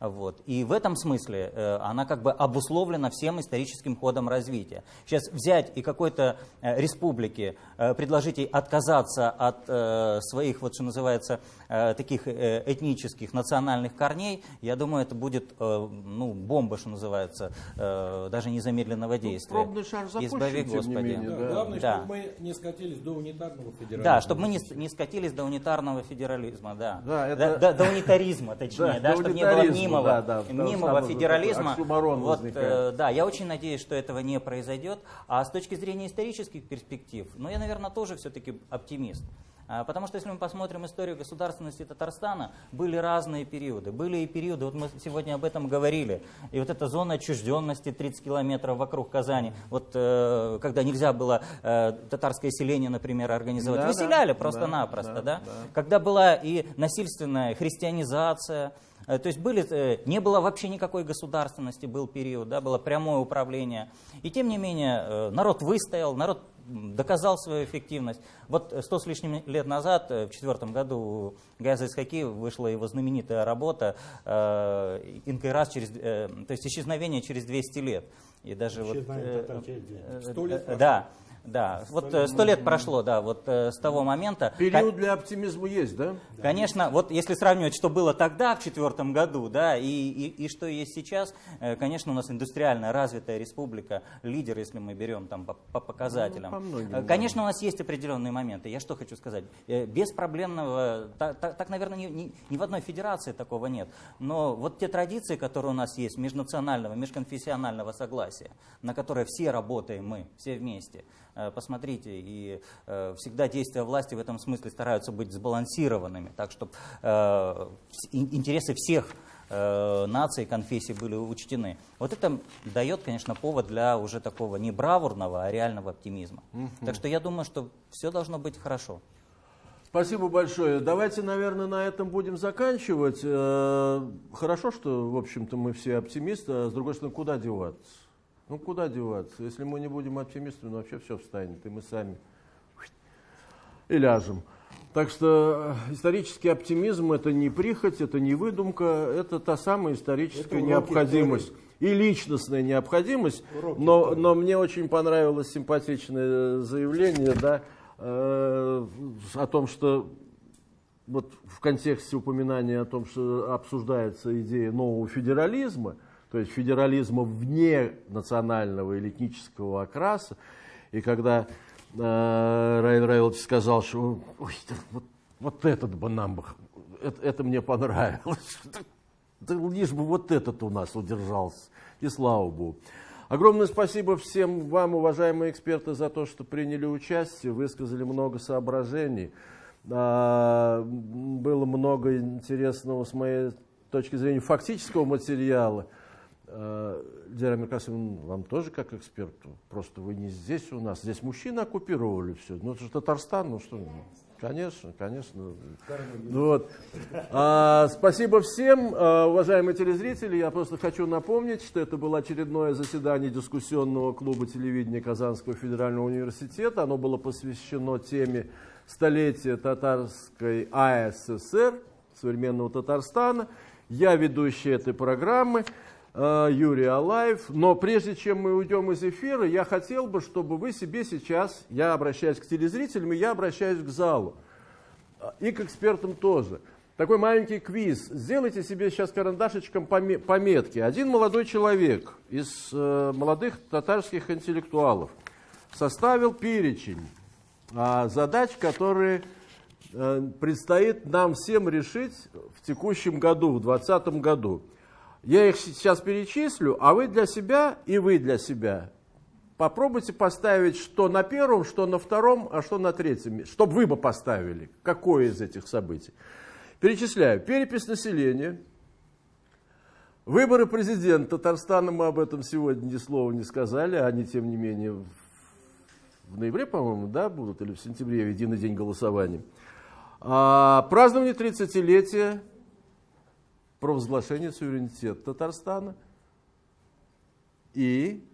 Вот. И в этом смысле э, она как бы обусловлена всем историческим ходом развития. Сейчас взять и какой-то э, республике э, предложить ей отказаться от э, своих, вот что называется, э, таких э, этнических, национальных корней, я думаю, это будет э, ну, бомба, что называется, э, даже незамедленного действия. пробный шар запущен, Избави, тем не Господи. менее, Да. Главное, Да. чтобы мы не скатились до унитарного федерализма. Да, чтобы мы не, не скатились до унитарного федерализма, да. Да, это- до, до- до унитаризма, точнее, Да, чтобы не было унитаризма, мнимого, да, да, что мнимого федерализма. Вот, возникает. э, да, я очень надеюсь, что этого не произойдет. А с точки зрения исторических перспектив, ну, я, наверное, тоже все-таки оптимист. А, Потому что если мы посмотрим историю государственности Татарстана, были разные периоды. Были и периоды, вот мы сегодня об этом говорили, и вот эта зона отчужденности 30 километров вокруг Казани, вот э, когда нельзя было э, татарское селение, например, организовать, Да, да, выселяли да, просто-напросто, да, да, да. Когда была и насильственная христианизация, то есть были, э, не было вообще никакой государственности, был период, да, было прямое управление. И тем не менее э, народ выстоял, народ доказал свою эффективность. Вот э, сто с лишним лет назад, э, в четвертом году, у Газа Исхаки вышла его знаменитая работа э, «Инкайрас через, э, то есть исчезновение через 200 лет. И даже вот, э, татар через 200. э, э. Да, да. Вот э, сто лет прошло, да, вот э, с того момента. Период для оптимизма есть, да? Конечно, вот если сравнивать, что было тогда, в четвертом году, да, и, и, и что есть сейчас, э, конечно, у нас индустриальная развитая республика, лидер, если мы берем там по, по показателям. Ну, по многим, Э, да. Конечно, у нас есть определенные моменты. Я что хочу сказать? Э, Беспроблемного, так, так- так, наверное, ни, ни- ни в одной федерации такого нет. Но вот те традиции, которые у нас есть, межнационального, межконфессионального согласия, на которые все работаем мы, все вместе, посмотрите, и э, всегда действия власти в этом смысле стараются быть сбалансированными, так чтобы интересы всех э, наций, конфессий были учтены. Вот это дает, конечно, повод для уже такого не бравурного, а реального оптимизма. Так что я думаю, что все должно быть хорошо. Спасибо большое. Давайте, наверное, на этом будем заканчивать. Э, Хорошо, что, в общем-то, мы все оптимисты, а с другой стороны, куда деваться? Ну, куда деваться? Если мы не будем оптимистами, ну, вообще все встанет, и мы сами и ляжем. Так что э, исторический оптимизм – это не прихоть, это не выдумка, это та самая историческая Это необходимость. И личностная необходимость. Уроки Но, истории. но мне очень понравилось симпатичное заявление, да, э, о том, что вот в контексте упоминания о том, что обсуждается идея нового федерализма, то есть федерализма вне национального или этнического окраса, и когда э, Раил Раилович сказал, что «Ой, да вот, вот этот бы нам бы, это, это мне понравилось, да лишь бы вот этот у нас удержался, и слава Богу. Огромное спасибо всем вам, уважаемые эксперты, за то, что приняли участие, высказали много соображений. А, Было много интересного с моей точки зрения фактического материала. А, Дера Меркасовна, вам тоже как эксперту, просто вы не здесь у нас, здесь мужчины оккупировали все. Ну это же Татарстан, ну что, ну, конечно, конечно. Вот. А, спасибо всем, а, уважаемые телезрители. Я просто хочу напомнить, что это было очередное заседание дискуссионного клуба телевидения Казанского федерального университета. Оно было посвящено теме столетия татарской АССР, современного Татарстана. Я ведущий этой программы. Э, Юрий Алаев. Но прежде чем мы уйдем из эфира, я хотел бы, чтобы вы себе сейчас, я обращаюсь к телезрителям, и я обращаюсь к залу, а, и к экспертам тоже. Такой маленький квиз. Сделайте себе сейчас карандашечком поме- пометки. Один молодой человек из э, молодых татарских интеллектуалов составил перечень а, задач, которые э, предстоит нам всем решить в текущем году, в 2020 году. Я их сейчас перечислю, а вы для себя и вы для себя. Попробуйте поставить, что на первом, что на втором, а что на третьем, чтобы вы бы поставили, какое из этих событий. Перечисляю. Перепись населения, Выборы президента. Татарстана, мы об этом сегодня ни слова не сказали, они, тем не менее, в- в ноябре, по-моему, да, будут, или в сентябре, единый день голосования. А, празднование 30-летия провозглашения суверенитета Татарстана и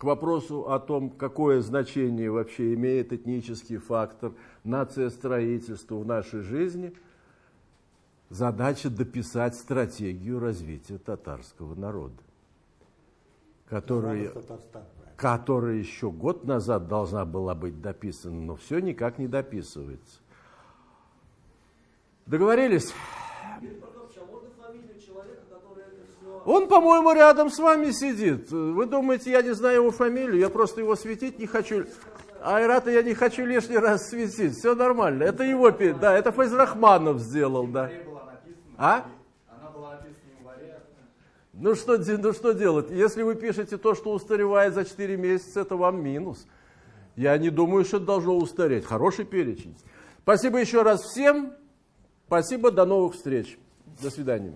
к вопросу о том, какое значение вообще имеет этнический фактор нациостроительства в нашей жизни, задача дописать стратегию развития татарского народа, которая, которая еще год назад должна была быть дописана, но все никак не дописывается. Договорились? Он, по-моему, рядом с вами сидит. Вы думаете, я не знаю его фамилию, я просто его светить не хочу. Айрата я не хочу лишний раз светить. Все нормально. Это его, да, это Файзрахманов сделал, да. А? Ну что, ну что делать? Если вы пишете то, что устаревает за 4 месяца, это вам минус. Я не думаю, что это должно устареть. Хороший перечень. Спасибо еще раз всем. Спасибо, до новых встреч. До свидания.